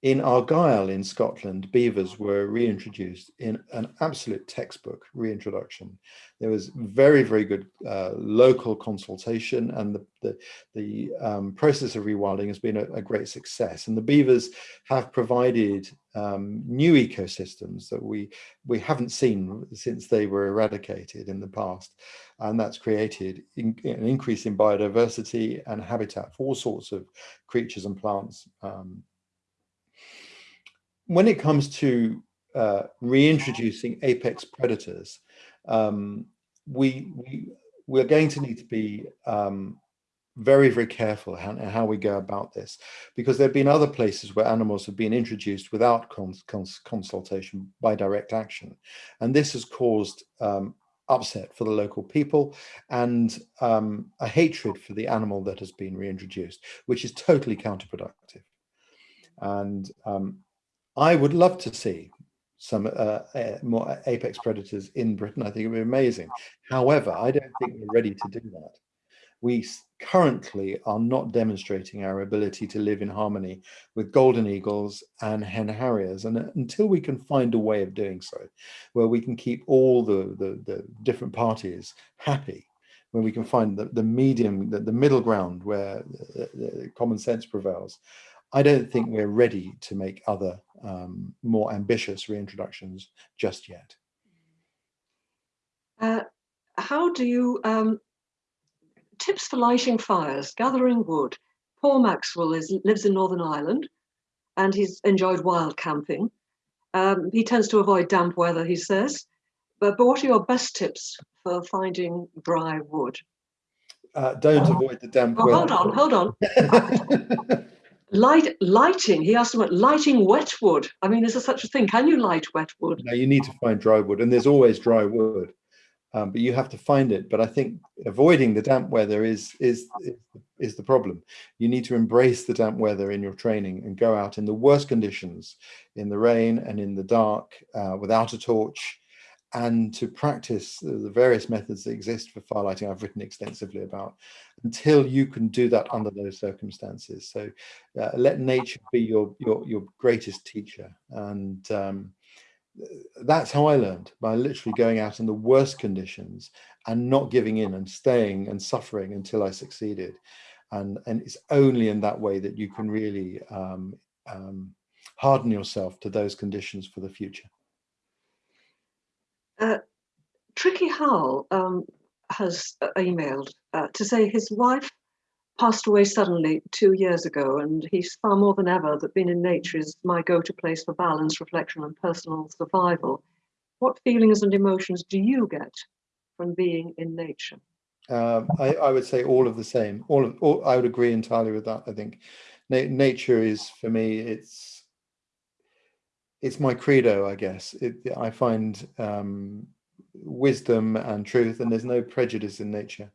in Argyll in Scotland, beavers were reintroduced in an absolute textbook reintroduction. There was very, very good uh, local consultation and the, the, the um, process of rewilding has been a, a, great success. And the beavers have provided um, new ecosystems that we, we haven't seen since they were eradicated in the past. And that's created in, an increase in biodiversity and habitat for all sorts of creatures and plants um, when it comes to uh, reintroducing apex predators, um, we, we, we're going to need to be um, very, very careful how, how we go about this, because there have been other places where animals have been introduced without cons cons consultation by direct action. And this has caused um, upset for the local people and um, a hatred for the animal that has been reintroduced, which is totally counterproductive. And um, I would love to see some uh, uh, more apex predators in Britain. I think it would be amazing. However, I don't think we're ready to do that. We currently are not demonstrating our ability to live in harmony with golden eagles and hen harriers. And until we can find a way of doing so, where we can keep all the, the, the different parties happy, where we can find the, the medium, the, the middle ground where the, the common sense prevails, I don't think we're ready to make other um, more ambitious reintroductions just yet. Uh, how do you, um, tips for lighting fires, gathering wood. Paul Maxwell is, lives in Northern Ireland and he's enjoyed wild camping. Um, he tends to avoid damp weather, he says. But, but what are your best tips for finding dry wood? uh, don't avoid the damp Oh, weather. hold on, hold on. Light, lighting, he asked about lighting wet wood. I mean, is there such a thing? Can you light wet wood? no, you need to find dry wood, and there's always dry wood, um, but you have to find it. But I think avoiding the damp weather is is is, the problem. You need to embrace the damp weather in your training and go out in the worst conditions, in the rain and in the dark, uh, without a torch, and to practice the, various methods that exist for firelighting. I've written extensively about until you can do that under those circumstances. So uh, let nature be your your your greatest teacher and. Um, that's how I learned by literally going out in the worst conditions and not giving in and staying and suffering until I succeeded. And, and it's only in that way that you can really um, um, harden yourself to those conditions for the future. Uh, Tricky Howell um, has uh, emailed uh, to say his wife passed away suddenly two years ago, and he's far more than ever that being in nature is my go-to place for balance, reflection, and personal survival. What feelings and emotions do you get from being in nature? Um, I, I, would say all of the same. All of, all, I would agree entirely with that. I think Na nature is for me. It's it's my credo, I guess. It, I find um, wisdom and truth, and there's no prejudice in nature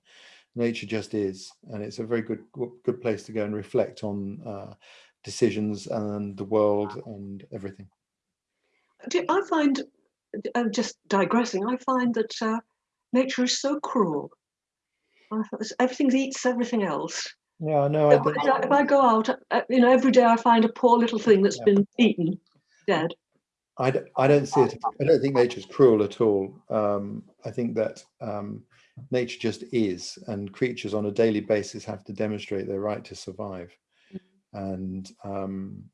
nature just is and it's a very good good place to go and reflect on uh, decisions and the world and everything i find uh, just digressing i find that uh, nature is so cruel everything eats everything else yeah no I, know. if I go out uh, you know every day i find a poor little thing that's yeah. been eaten dead I, I don't see it i don't think nature's cruel at all. Um, i think that um, nature just is and creatures on a daily basis have to demonstrate their right to survive. Mm-hmm. and um,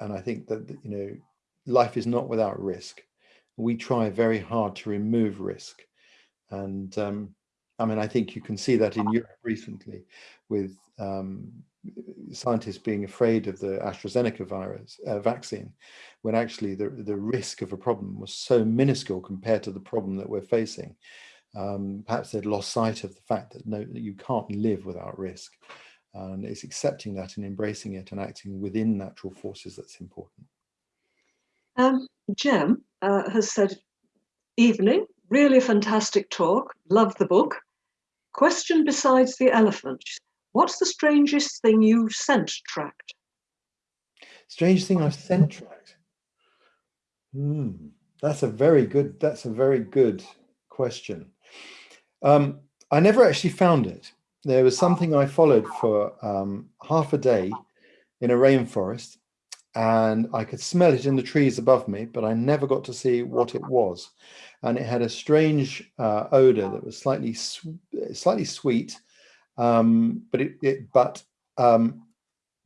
and I think that you know life is not without risk. We try very hard to remove risk. And um, I mean I think you can see that in Europe recently with um, scientists being afraid of the AstraZeneca virus uh, vaccine when actually the, the risk of a problem was so minuscule compared to the problem that we're facing um, perhaps they'd lost sight of the fact that no, that you can't live without risk. And it's accepting that and embracing it and acting within natural forces that's important. Um, Jem uh, has said, evening, really fantastic talk, love the book. Question besides the elephant, what's the strangest thing you've scent tracked? Strange thing I've scent tracked? Hmm, that's a very good, that's a very good question. Um, I never actually found it. There was something I followed for um, half a day in a rainforest and I could smell it in the trees above me, but I never got to see what it was. And it had a strange uh, odor that was slightly slightly sweet, um, but it, it but um,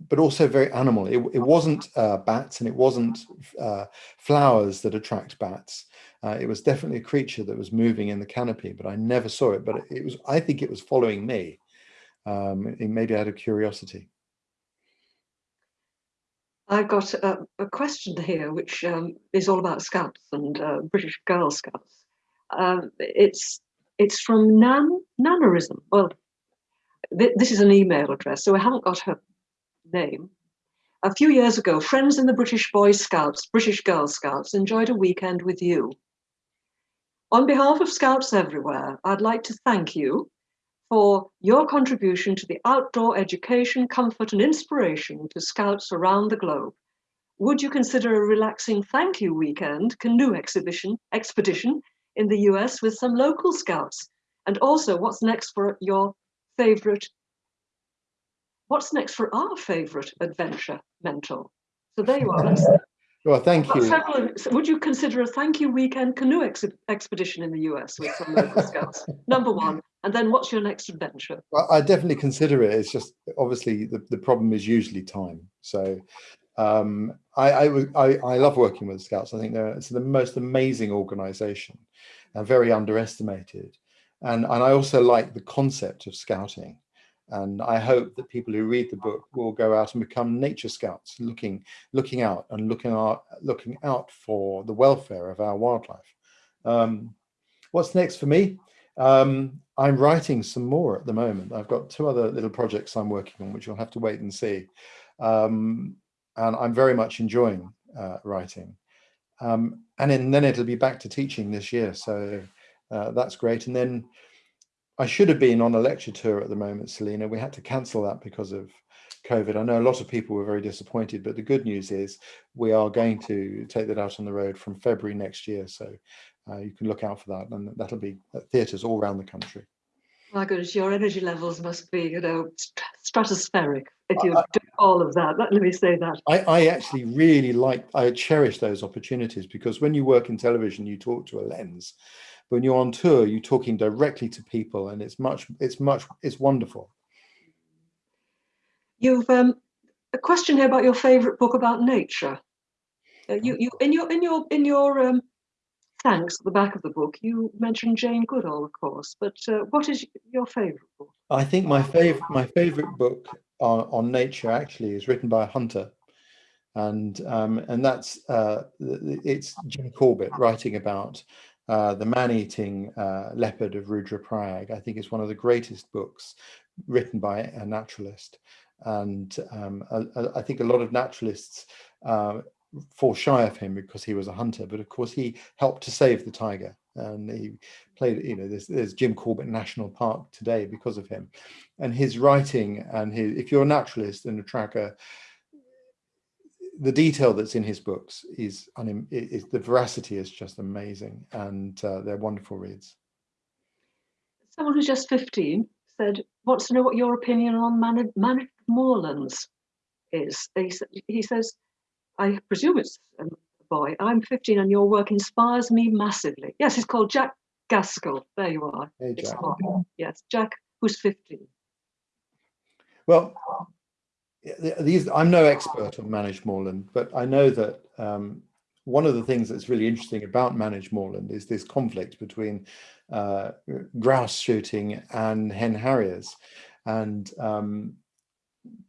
but also very animal. It, it wasn't uh, bats and it wasn't uh, flowers that attract bats. Uh, it was definitely a creature that was moving in the canopy, but I never saw it. But it was, I think it was following me, um, maybe out of curiosity. I've got a, a question here, which um, is all about Scouts and uh, British Girl Scouts. Um, it's it's from Nan Nannerism. Well, th this is an email address, so I haven't got her name. A few years ago, friends in the British Boy Scouts, British Girl Scouts, enjoyed a weekend with you. On behalf of Scouts everywhere, I'd like to thank you for your contribution to the outdoor education, comfort and inspiration to Scouts around the globe. Would you consider a relaxing thank you weekend canoe exhibition expedition in the US with some local Scouts? And also what's next for your favorite, what's next for our favorite adventure mentor? So there you are. Well, thank you. Several, would you consider a thank you weekend canoe ex expedition in the US with some local scouts? Number one. And then what's your next adventure? Well, I definitely consider it. It's just obviously the, the problem is usually time. So um, I, I, I, I, love working with scouts. I think they're it's the most amazing organization and very underestimated. And, and I also like the concept of scouting. And I hope that people who read the book will go out and become nature scouts, looking, looking out and looking out, looking out for the welfare of our wildlife. Um, what's next for me? Um, I'm writing some more at the moment. I've got two other little projects I'm working on, which you'll have to wait and see. Um, and I'm very much enjoying uh, writing. Um, and then, it'll be back to teaching this year. So uh, that's great. And then I should have been on a lecture tour at the moment, Selina. We had to cancel that because of COVID. I know a lot of people were very disappointed, but the good news is we are going to take that out on the road from February next year. So uh, you can look out for that and that'll be at theatres all around the country. My goodness, your energy levels must be, you know, stratospheric if you do all of that. Let me say that. I, I actually really like, I cherish those opportunities because when you work in television, you talk to a lens. When you're on tour, you're talking directly to people and it's much, it's much, it's wonderful. You've um, a question here about your favorite book about nature. Uh, you, you, in your, in your, in your um, thanks at the back of the book, you mentioned Jane Goodall, of course, but uh, what is your favorite book? I think my favorite my favorite book on, on nature actually is written by a hunter, and um, and that's uh, it's Jim Corbett writing about uh, the man-eating uh, leopard of Rudra Rudraprayag. I think it's one of the greatest books written by a naturalist, and um, I, I, think a lot of naturalists uh, fall shy of him because he was a hunter, but of course he helped to save the tiger and he played, you know, there's, there's Jim Corbett National Park today because of him. And his writing and his, if you're a naturalist and a tracker, the detail that's in his books is, is the veracity is just amazing and uh, they're wonderful reads. Someone who's just 15 said, wants to know what your opinion on Managed Moorlands is. He, he says, I presume it's a boy. I'm 15 and your work inspires me massively. Yes, it's called Jack Gaskell. There you are. Hey, Jack. Yes, Jack, who's 15. Well, these I'm no expert on managed moorland, but I know that um, one of the things that's really interesting about managed moorland is this conflict between uh, grouse shooting and hen harriers. And um,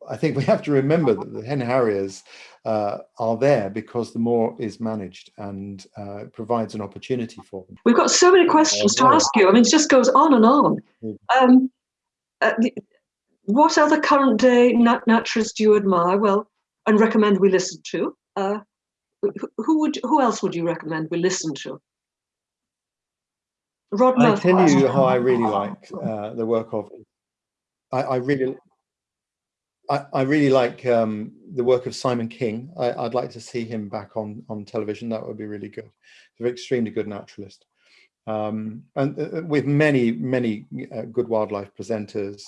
I think we have to remember that the hen harriers uh, are there because the moor is managed and uh, provides an opportunity for them. We've got so many questions to ask you. I mean, it just goes on and on. Um, uh, what other current day nat naturalists do you admire? Well, and recommend we listen to? Uh, who would? Who else would you recommend we listen to? Rod I tell you how I really like uh, the work of. I, I really I, I really like um, the work of Simon King. I, would like to see him back on, on television. That would be really good. He's an extremely good naturalist. Um, and uh with many, many uh, good wildlife presenters.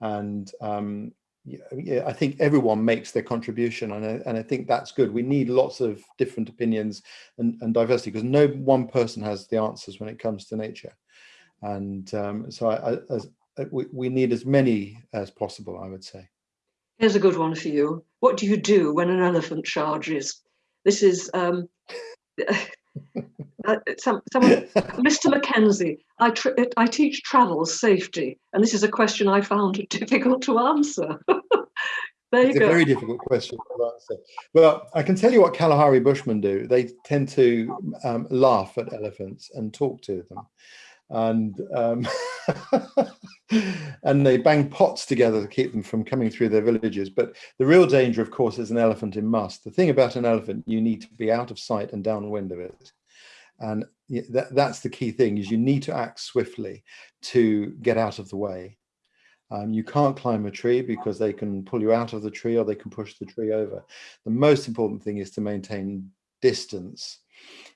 And um, yeah, I think everyone makes their contribution. And I, and I think that's good. We need lots of different opinions and, and diversity because no one person has the answers when it comes to nature. And um, so I, I, as, uh, we, we need as many as possible, I would say. Here's a good one for you. What do you do when an elephant charges? This is um, uh, some, someone, Mr. Mackenzie. I, I teach travel safety, and this is a question I found difficult to answer. there it's go. a very difficult question to answer. But I can tell you what Kalahari Bushmen do. They tend to um, laugh at elephants and talk to them and um, and they bang pots together to keep them from coming through their villages. But the real danger, of course, is an elephant in musth. The thing about an elephant, you need to be out of sight and downwind of it. And that, that's the key thing is you need to act swiftly to get out of the way. Um, you can't climb a tree because they can pull you out of the tree or they can push the tree over. The most important thing is to maintain distance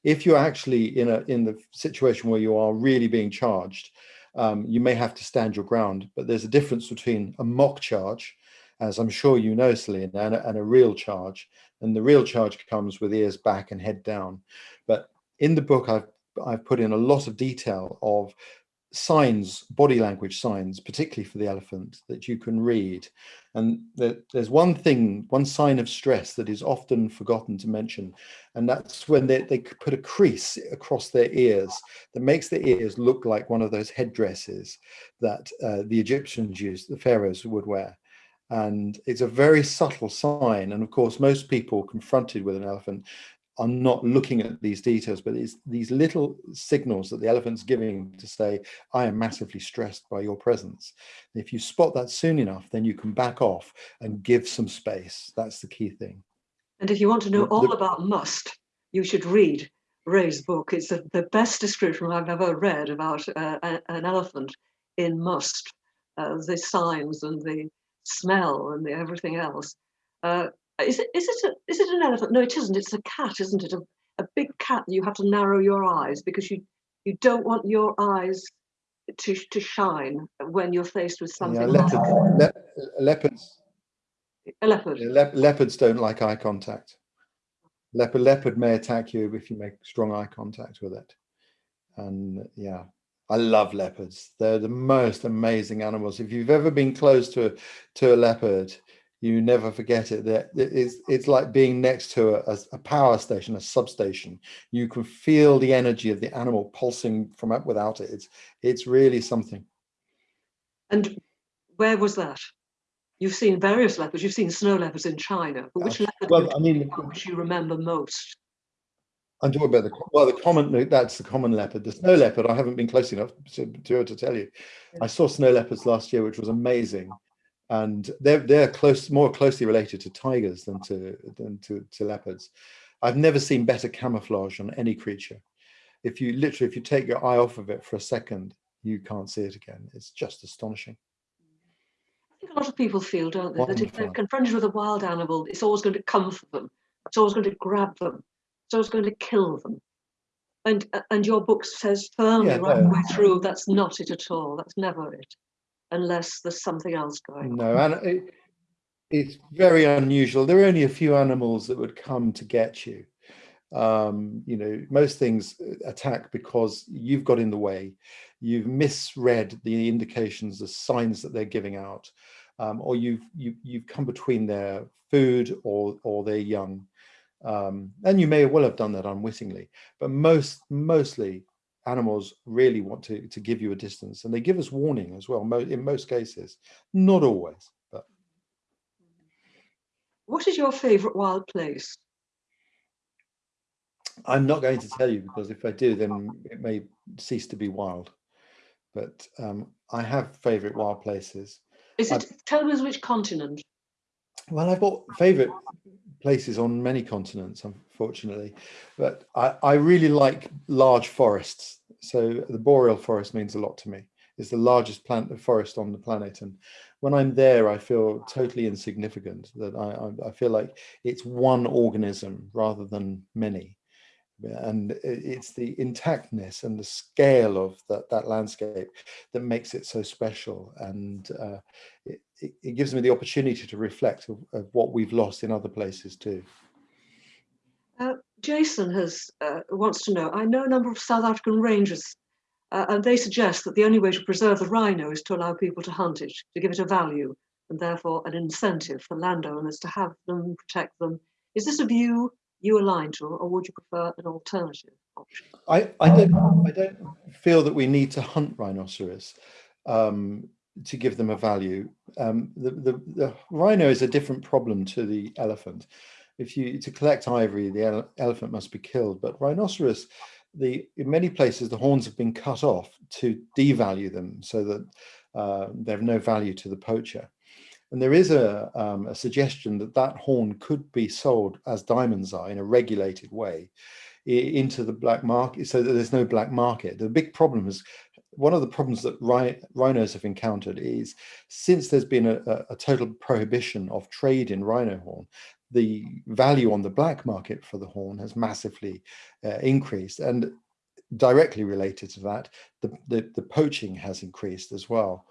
if you're actually in a in the situation where you are really being charged, um, you may have to stand your ground. But there's a difference between a mock charge, as I'm sure you know, Selina, and a, and a real charge. And the real charge comes with ears back and head down. But in the book, I've I've put in a lot of detail of signs, body language signs, particularly for the elephant, that you can read. And there's one thing, one sign of stress that is often forgotten to mention, and that's when they, they put a crease across their ears that makes the ears look like one of those headdresses that uh, the Egyptians used, the pharaohs would wear. And it's a very subtle sign. And of course, most people confronted with an elephant are not looking at these details, but it's these little signals that the elephant's giving to say, I am massively stressed by your presence. if you spot that soon enough, then you can back off and give some space. That's the key thing. And if you want to know all about musth, you should read Ray's book. It's a, the best description I've ever read about uh, an elephant in musth, uh, the signs and the smell and the everything else. Uh, is it is it a, is it an elephant? No, it isn't. It's a cat, isn't it? A, a big cat. You have to narrow your eyes because you you don't want your eyes to to shine when you're faced with something. Yeah, leopard, le leopards. A leopard. Le leopards don't like eye contact. Leopard leopard may attack you if you make strong eye contact with it. And yeah, I love leopards. They're the most amazing animals. If you've ever been close to to a leopard, you never forget it that it's it's like being next to a, a, power station a substation you can feel the energy of the animal pulsing from up without it it's it's really something and where was that you've seen various leopards you've seen snow leopards in china but which leopard well, I mean, which you remember most I'm talking about the well, the common. That's the common leopard. The snow leopard. I haven't been close enough to, to, to tell you. I saw snow leopards last year, which was amazing and they're they're close more closely related to tigers than to than to, to leopards. I've never seen better camouflage on any creature. If you literally if you take your eye off of it for a second, you can't see it again. It's just astonishing. I think a lot of people feel, don't they, Wonderful. that if they're confronted with a wild animal, it's always going to come for them. It's always going to grab them. It's always going to kill them. And and your book says firmly yeah, right no. the way through that's not it at all. That's never it unless there's something else going no, on. No, and it, it's very unusual. There are only a few animals that would come to get you. Um, you know, most things attack because you've got in the way, you've misread the indications, the signs that they're giving out, um, or you've you, you've come between their food or or their young. Um, and you may well have done that unwittingly, but most mostly animals really want to, to give you a distance and they give us warning as well in most cases, not always. But What is your favorite wild place? I'm not going to tell you because if I do, then it may cease to be wild. But um, I have favorite wild places. Is it, I've, tell us which continent? Well, I've got favorite places on many continents, unfortunately, but I, I really like large forests. So the boreal forest means a lot to me. It's the largest plant forest on the planet. And when I'm there, I feel totally insignificant that I, I, I feel like it's one organism rather than many and it's the intactness and the scale of that, that landscape that makes it so special and uh, it, it, gives me the opportunity to reflect of, of, what we've lost in other places too. Uh, Jason has uh, wants to know, I know a number of South African rangers uh, and they suggest that the only way to preserve the rhino is to allow people to hunt it, to give it a value and therefore an incentive for landowners to have them, protect them. Is this a view you align to, or would you prefer an alternative option? I, I don't I don't feel that we need to hunt rhinoceros um, to give them a value. Um, the, the, the rhino is a different problem to the elephant. If you to collect ivory, the ele elephant must be killed, but rhinoceros, the in many places the horns have been cut off to devalue them so that uh, they have no value to the poacher. And there is a, um, a suggestion that that horn could be sold as diamonds are in a regulated way into the black market so that there's no black market. The big problem is one of the problems that rhinos have encountered is since there's been a, a, total prohibition of trade in rhino horn, the value on the black market for the horn has massively uh, increased. And directly related to that, the, the, the poaching has increased as well.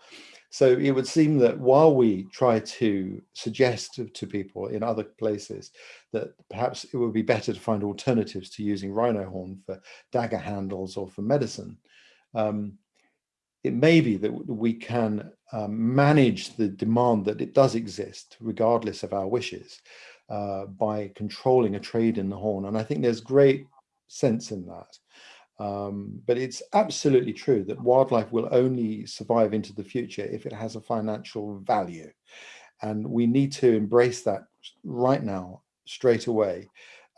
So it would seem that while we try to suggest to, people in other places that perhaps it would be better to find alternatives to using rhino horn for dagger handles or for medicine, um, it may be that we can um, manage the demand that it does exist regardless of our wishes uh, by controlling a trade in the horn. And I think there's great sense in that. Um, but it's absolutely true that wildlife will only survive into the future if it has a financial value. And we need to embrace that right now, straight away.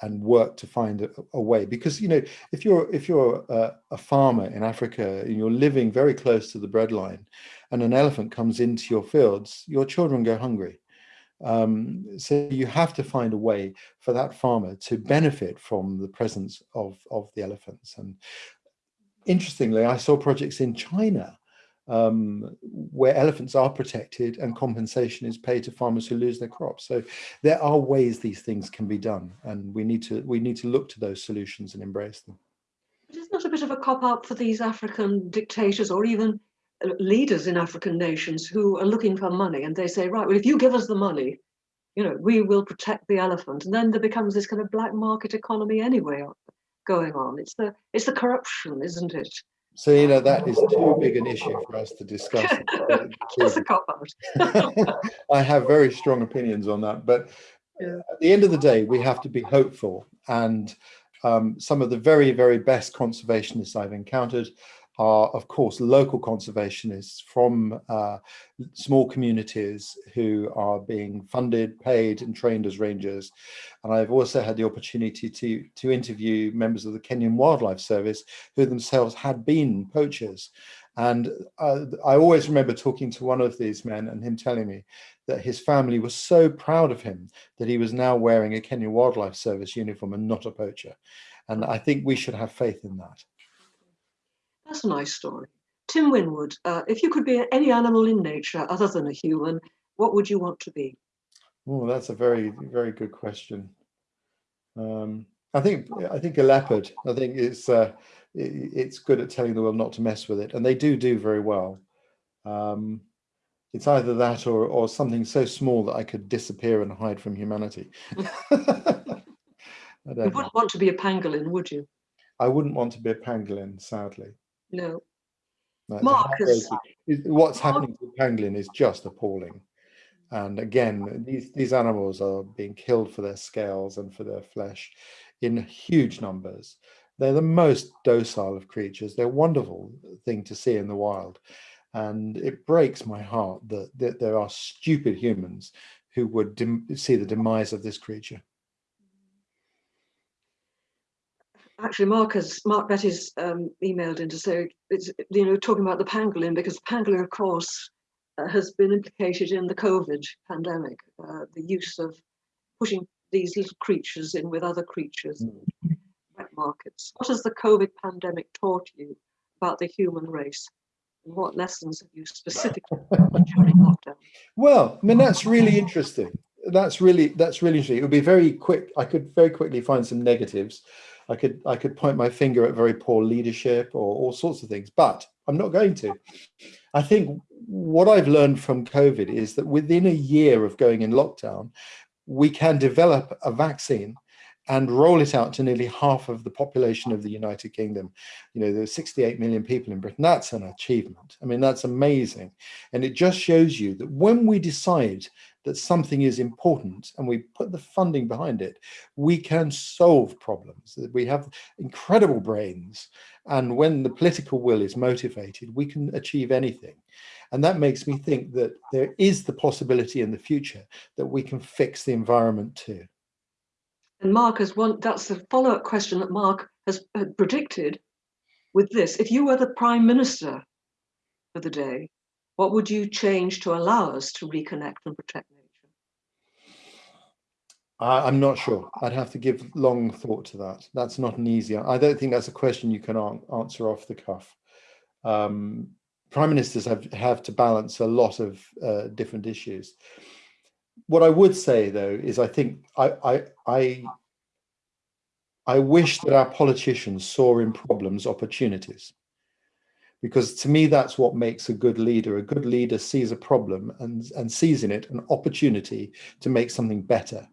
and work to find a, a way because you know if you're if you're a, a, farmer in Africa and you're living very close to the breadline and an elephant comes into your fields your children go hungry um, so you have to find a way for that farmer to benefit from the presence of of the elephants and interestingly I saw projects in China um, where elephants are protected and compensation is paid to farmers who lose their crops. So there are ways these things can be done and we need to we need to look to those solutions and embrace them. But it's not a bit of a cop out for these African dictators or even leaders in African nations who are looking for money and they say, right, well, if you give us the money, you know, we will protect the elephant. And then there becomes this kind of black market economy anyway going on. It's the it's the corruption, isn't it? So, you know, that is too big an issue for us to discuss. A cop out. I have very strong opinions on that. But yeah. at the end of the day, we have to be hopeful. And um, some of the very, very best conservationists I've encountered are, of course, local conservationists from uh, small communities who are being funded, paid and trained as rangers. And I've also had the opportunity to, to interview members of the Kenyan Wildlife Service who themselves had been poachers. And uh, I always remember talking to one of these men and him telling me that his family was so proud of him that he was now wearing a Kenyan Wildlife Service uniform and not a poacher. And I think we should have faith in that. That's a nice story. Tim Winwood, uh, if you could be any animal in nature other than a human, what would you want to be? Oh, that's a very, very good question. Um, I think I think a leopard. I think it's uh, it, it's good at telling the world not to mess with it, and they do do very well. Um, it's either that or or something so small that I could disappear and hide from humanity. you wouldn't know. want to be a pangolin, would you? I wouldn't want to be a pangolin, sadly. No. Marcus. What's happening to pangolin is just appalling. And again, these, these animals are being killed for their scales and for their flesh in huge numbers. They're the most docile of creatures. They're a wonderful thing to see in the wild. And it breaks my heart that, that there are stupid humans who would see the demise of this creature. Actually Mark has Mark Betty's um, emailed in to say it's you know talking about the pangolin because the pangolin of course uh, has been implicated in the COVID pandemic, uh, the use of pushing these little creatures in with other creatures, mm. wet markets. What has the COVID pandemic taught you about the human race? And what lessons have you specifically during lockdown? Well, I mean that's really interesting. That's really that's really interesting. It would be very quick. I could very quickly find some negatives. I could I could point my finger at very poor leadership or all sorts of things, but I'm not going to. I think what I've learned from COVID is that within a year of going in lockdown, we can develop a vaccine and roll it out to nearly half of the population of the United Kingdom. You know, there's 68 million people in Britain. That's an achievement. I mean, that's amazing. And it just shows you that when we decide that something is important and we put the funding behind it, we can solve problems. We have incredible brains. And when the political will is motivated, we can achieve anything. And that makes me think that there is the possibility in the future that we can fix the environment too. And Mark has one, that's the follow-up question that Mark has uh, predicted with this. If you were the prime minister for the day, what would you change to allow us to reconnect and protect nature? I'm not sure. I'd have to give long thought to that. That's not an easy. I don't think that's a question you can answer off the cuff. Um, prime ministers have have to balance a lot of uh, different issues. What I would say though is I think I I I I wish that our politicians saw in problems opportunities because to me that's what makes a good leader a good leader sees a problem and and sees in it an opportunity to make something better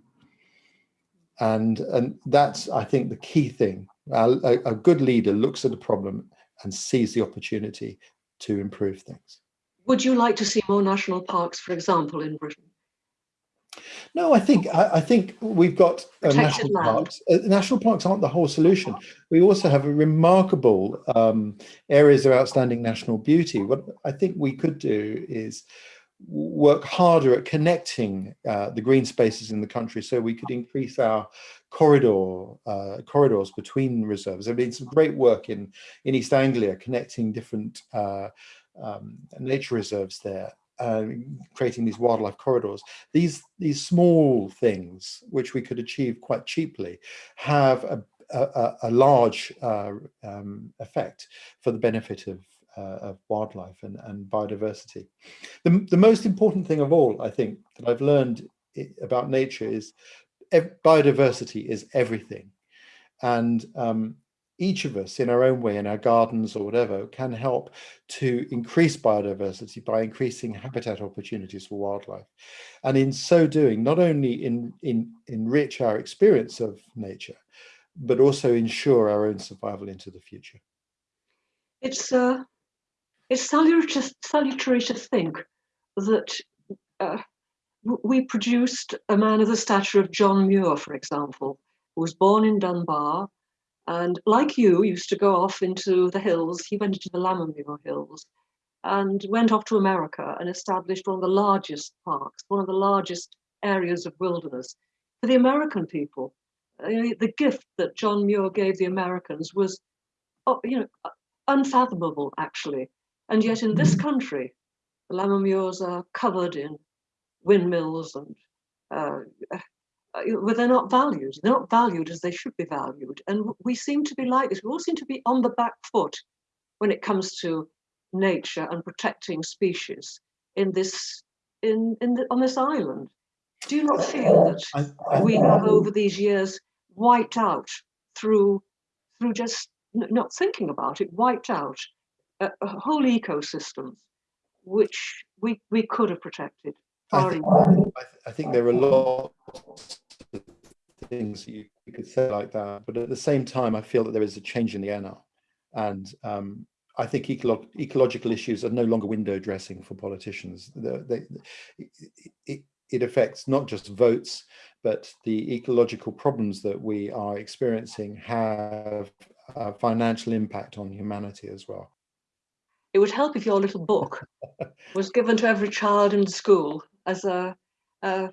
and and that's i think the key thing a, a good leader looks at a problem and sees the opportunity to improve things would you like to see more national parks for example in britain no, I think I, I think we've got uh, national land. parks. Uh, national parks aren't the whole solution. We also have a remarkable um, areas of outstanding national beauty. What I think we could do is work harder at connecting uh, the green spaces in the country so we could increase our corridor uh, corridors between reserves. I mean, some great work in in East Anglia connecting different uh, um, nature reserves there, uh, creating these wildlife corridors. These these small things, which we could achieve quite cheaply, have a a, a large uh, um, effect for the benefit of of wildlife and, and biodiversity. The, the most important thing of all, I think, that I've learned about nature is biodiversity is everything. And um, each of us in our own way, in our gardens or whatever, can help to increase biodiversity by increasing habitat opportunities for wildlife. And in so doing, not only in, in, enrich our experience of nature, but also ensure our own survival into the future. It's uh, it's salutary, to think that uh, we produced a man of the stature of John Muir, for example, who was born in Dunbar, and like you, used to go off into the hills. He went into the Lammermuir Hills and went off to America and established one of the largest parks, one of the largest areas of wilderness for the American people. The gift that John Muir gave the Americans was, oh, you know, unfathomable, actually. And yet in this country, the Lammermuirs are covered in windmills and uh, well, they're not valued. They're not valued as they should be valued. And we seem to be like this. We all seem to be on the back foot when it comes to nature and protecting species in this in in the, on this island. Do you not feel that I, I, we have over these years wiped out through through just not thinking about it, wiped out a, a whole ecosystem which we we could have protected? I think, I, I think there are lots of things you, you, could say like that, but at the same time, I feel that there is a change in the air now. And um, I think ecolo ecological issues are no longer window dressing for politicians. They, they, it, it affects not just votes, but the ecological problems that we are experiencing have a financial impact on humanity as well. It would help if your little book was given to every child in school as a, a,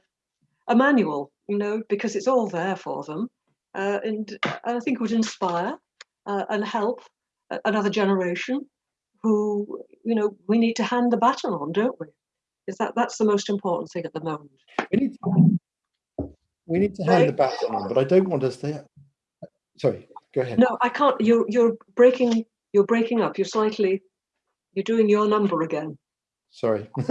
a manual, you know, because it's all there for them. Uh, and I think it would inspire uh, and help another generation who, you know, we need to hand the baton on, don't we? Is that that's the most important thing at the moment? We need to, we need to hand right. the baton on, but I don't want us to. Sorry, go ahead. No, I can't. You're you're breaking. You're breaking up. You're slightly. You're doing your number again. Sorry.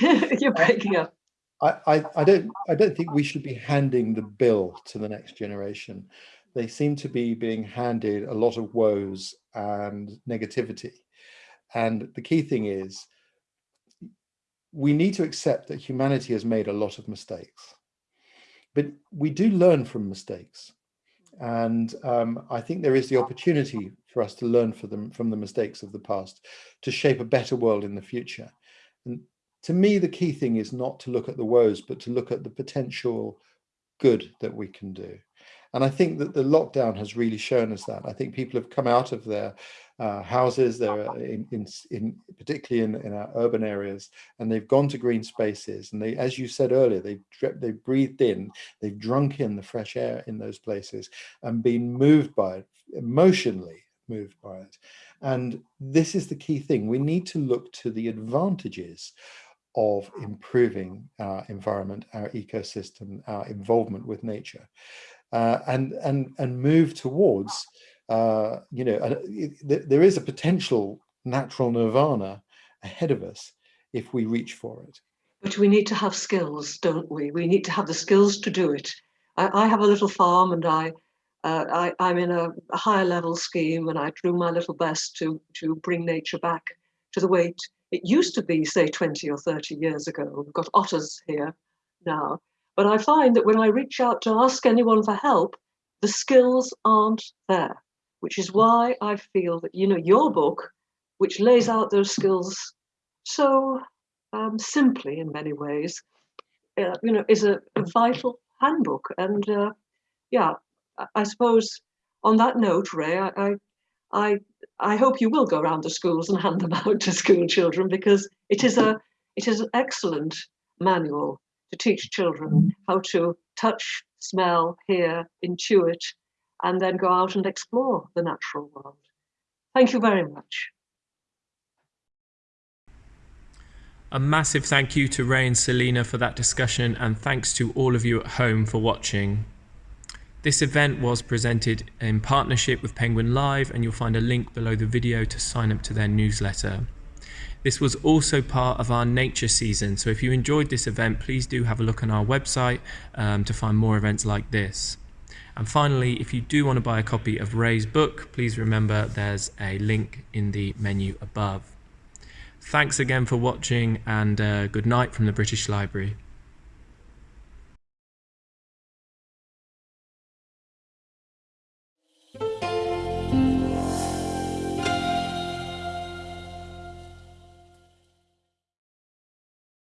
You're breaking up. I, I, I don't I don't think we should be handing the bill to the next generation. They seem to be being handed a lot of woes and negativity. And the key thing is we need to accept that humanity has made a lot of mistakes. But we do learn from mistakes. And um, I think there is the opportunity for us to learn them from the mistakes of the past to shape a better world in the future. And to me, the key thing is not to look at the woes, but to look at the potential good that we can do. And I think that the lockdown has really shown us that. I think people have come out of their uh, houses, they're in, in, in particularly in, in, our urban areas, and they've gone to green spaces. And they, as you said earlier, they've they breathed in, they've drunk in the fresh air in those places, and been moved by it emotionally moved by it. And this is the key thing. We need to look to the advantages of improving our environment, our ecosystem, our involvement with nature, uh, and and and move towards, uh, you know, uh, there is a potential natural nirvana ahead of us if we reach for it. But we need to have skills, don't we? We need to have the skills to do it. I, I have a little farm and I uh, I, am in a, a, higher level scheme and I do my little best to, to bring nature back to the way it used to be, say, 20 or 30 years ago. We've got otters here now. But I find that when I reach out to ask anyone for help, the skills aren't there, which is why I feel that, you know, your book, which lays out those skills so um, simply in many ways, uh, you know, is a, a vital handbook. And uh, yeah, I suppose on that note, Ray, I, I, I hope you will go around the schools and hand them out to school children because it is a, it is an excellent manual to teach children how to touch, smell, hear, intuit, and then go out and explore the natural world. Thank you very much. A massive thank you to Ray and Selina for that discussion, and thanks to all of you at home for watching. This event was presented in partnership with Penguin Live, and you'll find a link below the video to sign up to their newsletter. This was also part of our nature season, so if you enjoyed this event, please do have a look on our website um, to find more events like this. And finally, if you do want to buy a copy of Ray's book, please remember there's a link in the menu above. Thanks again for watching and uh, good night from the British Library.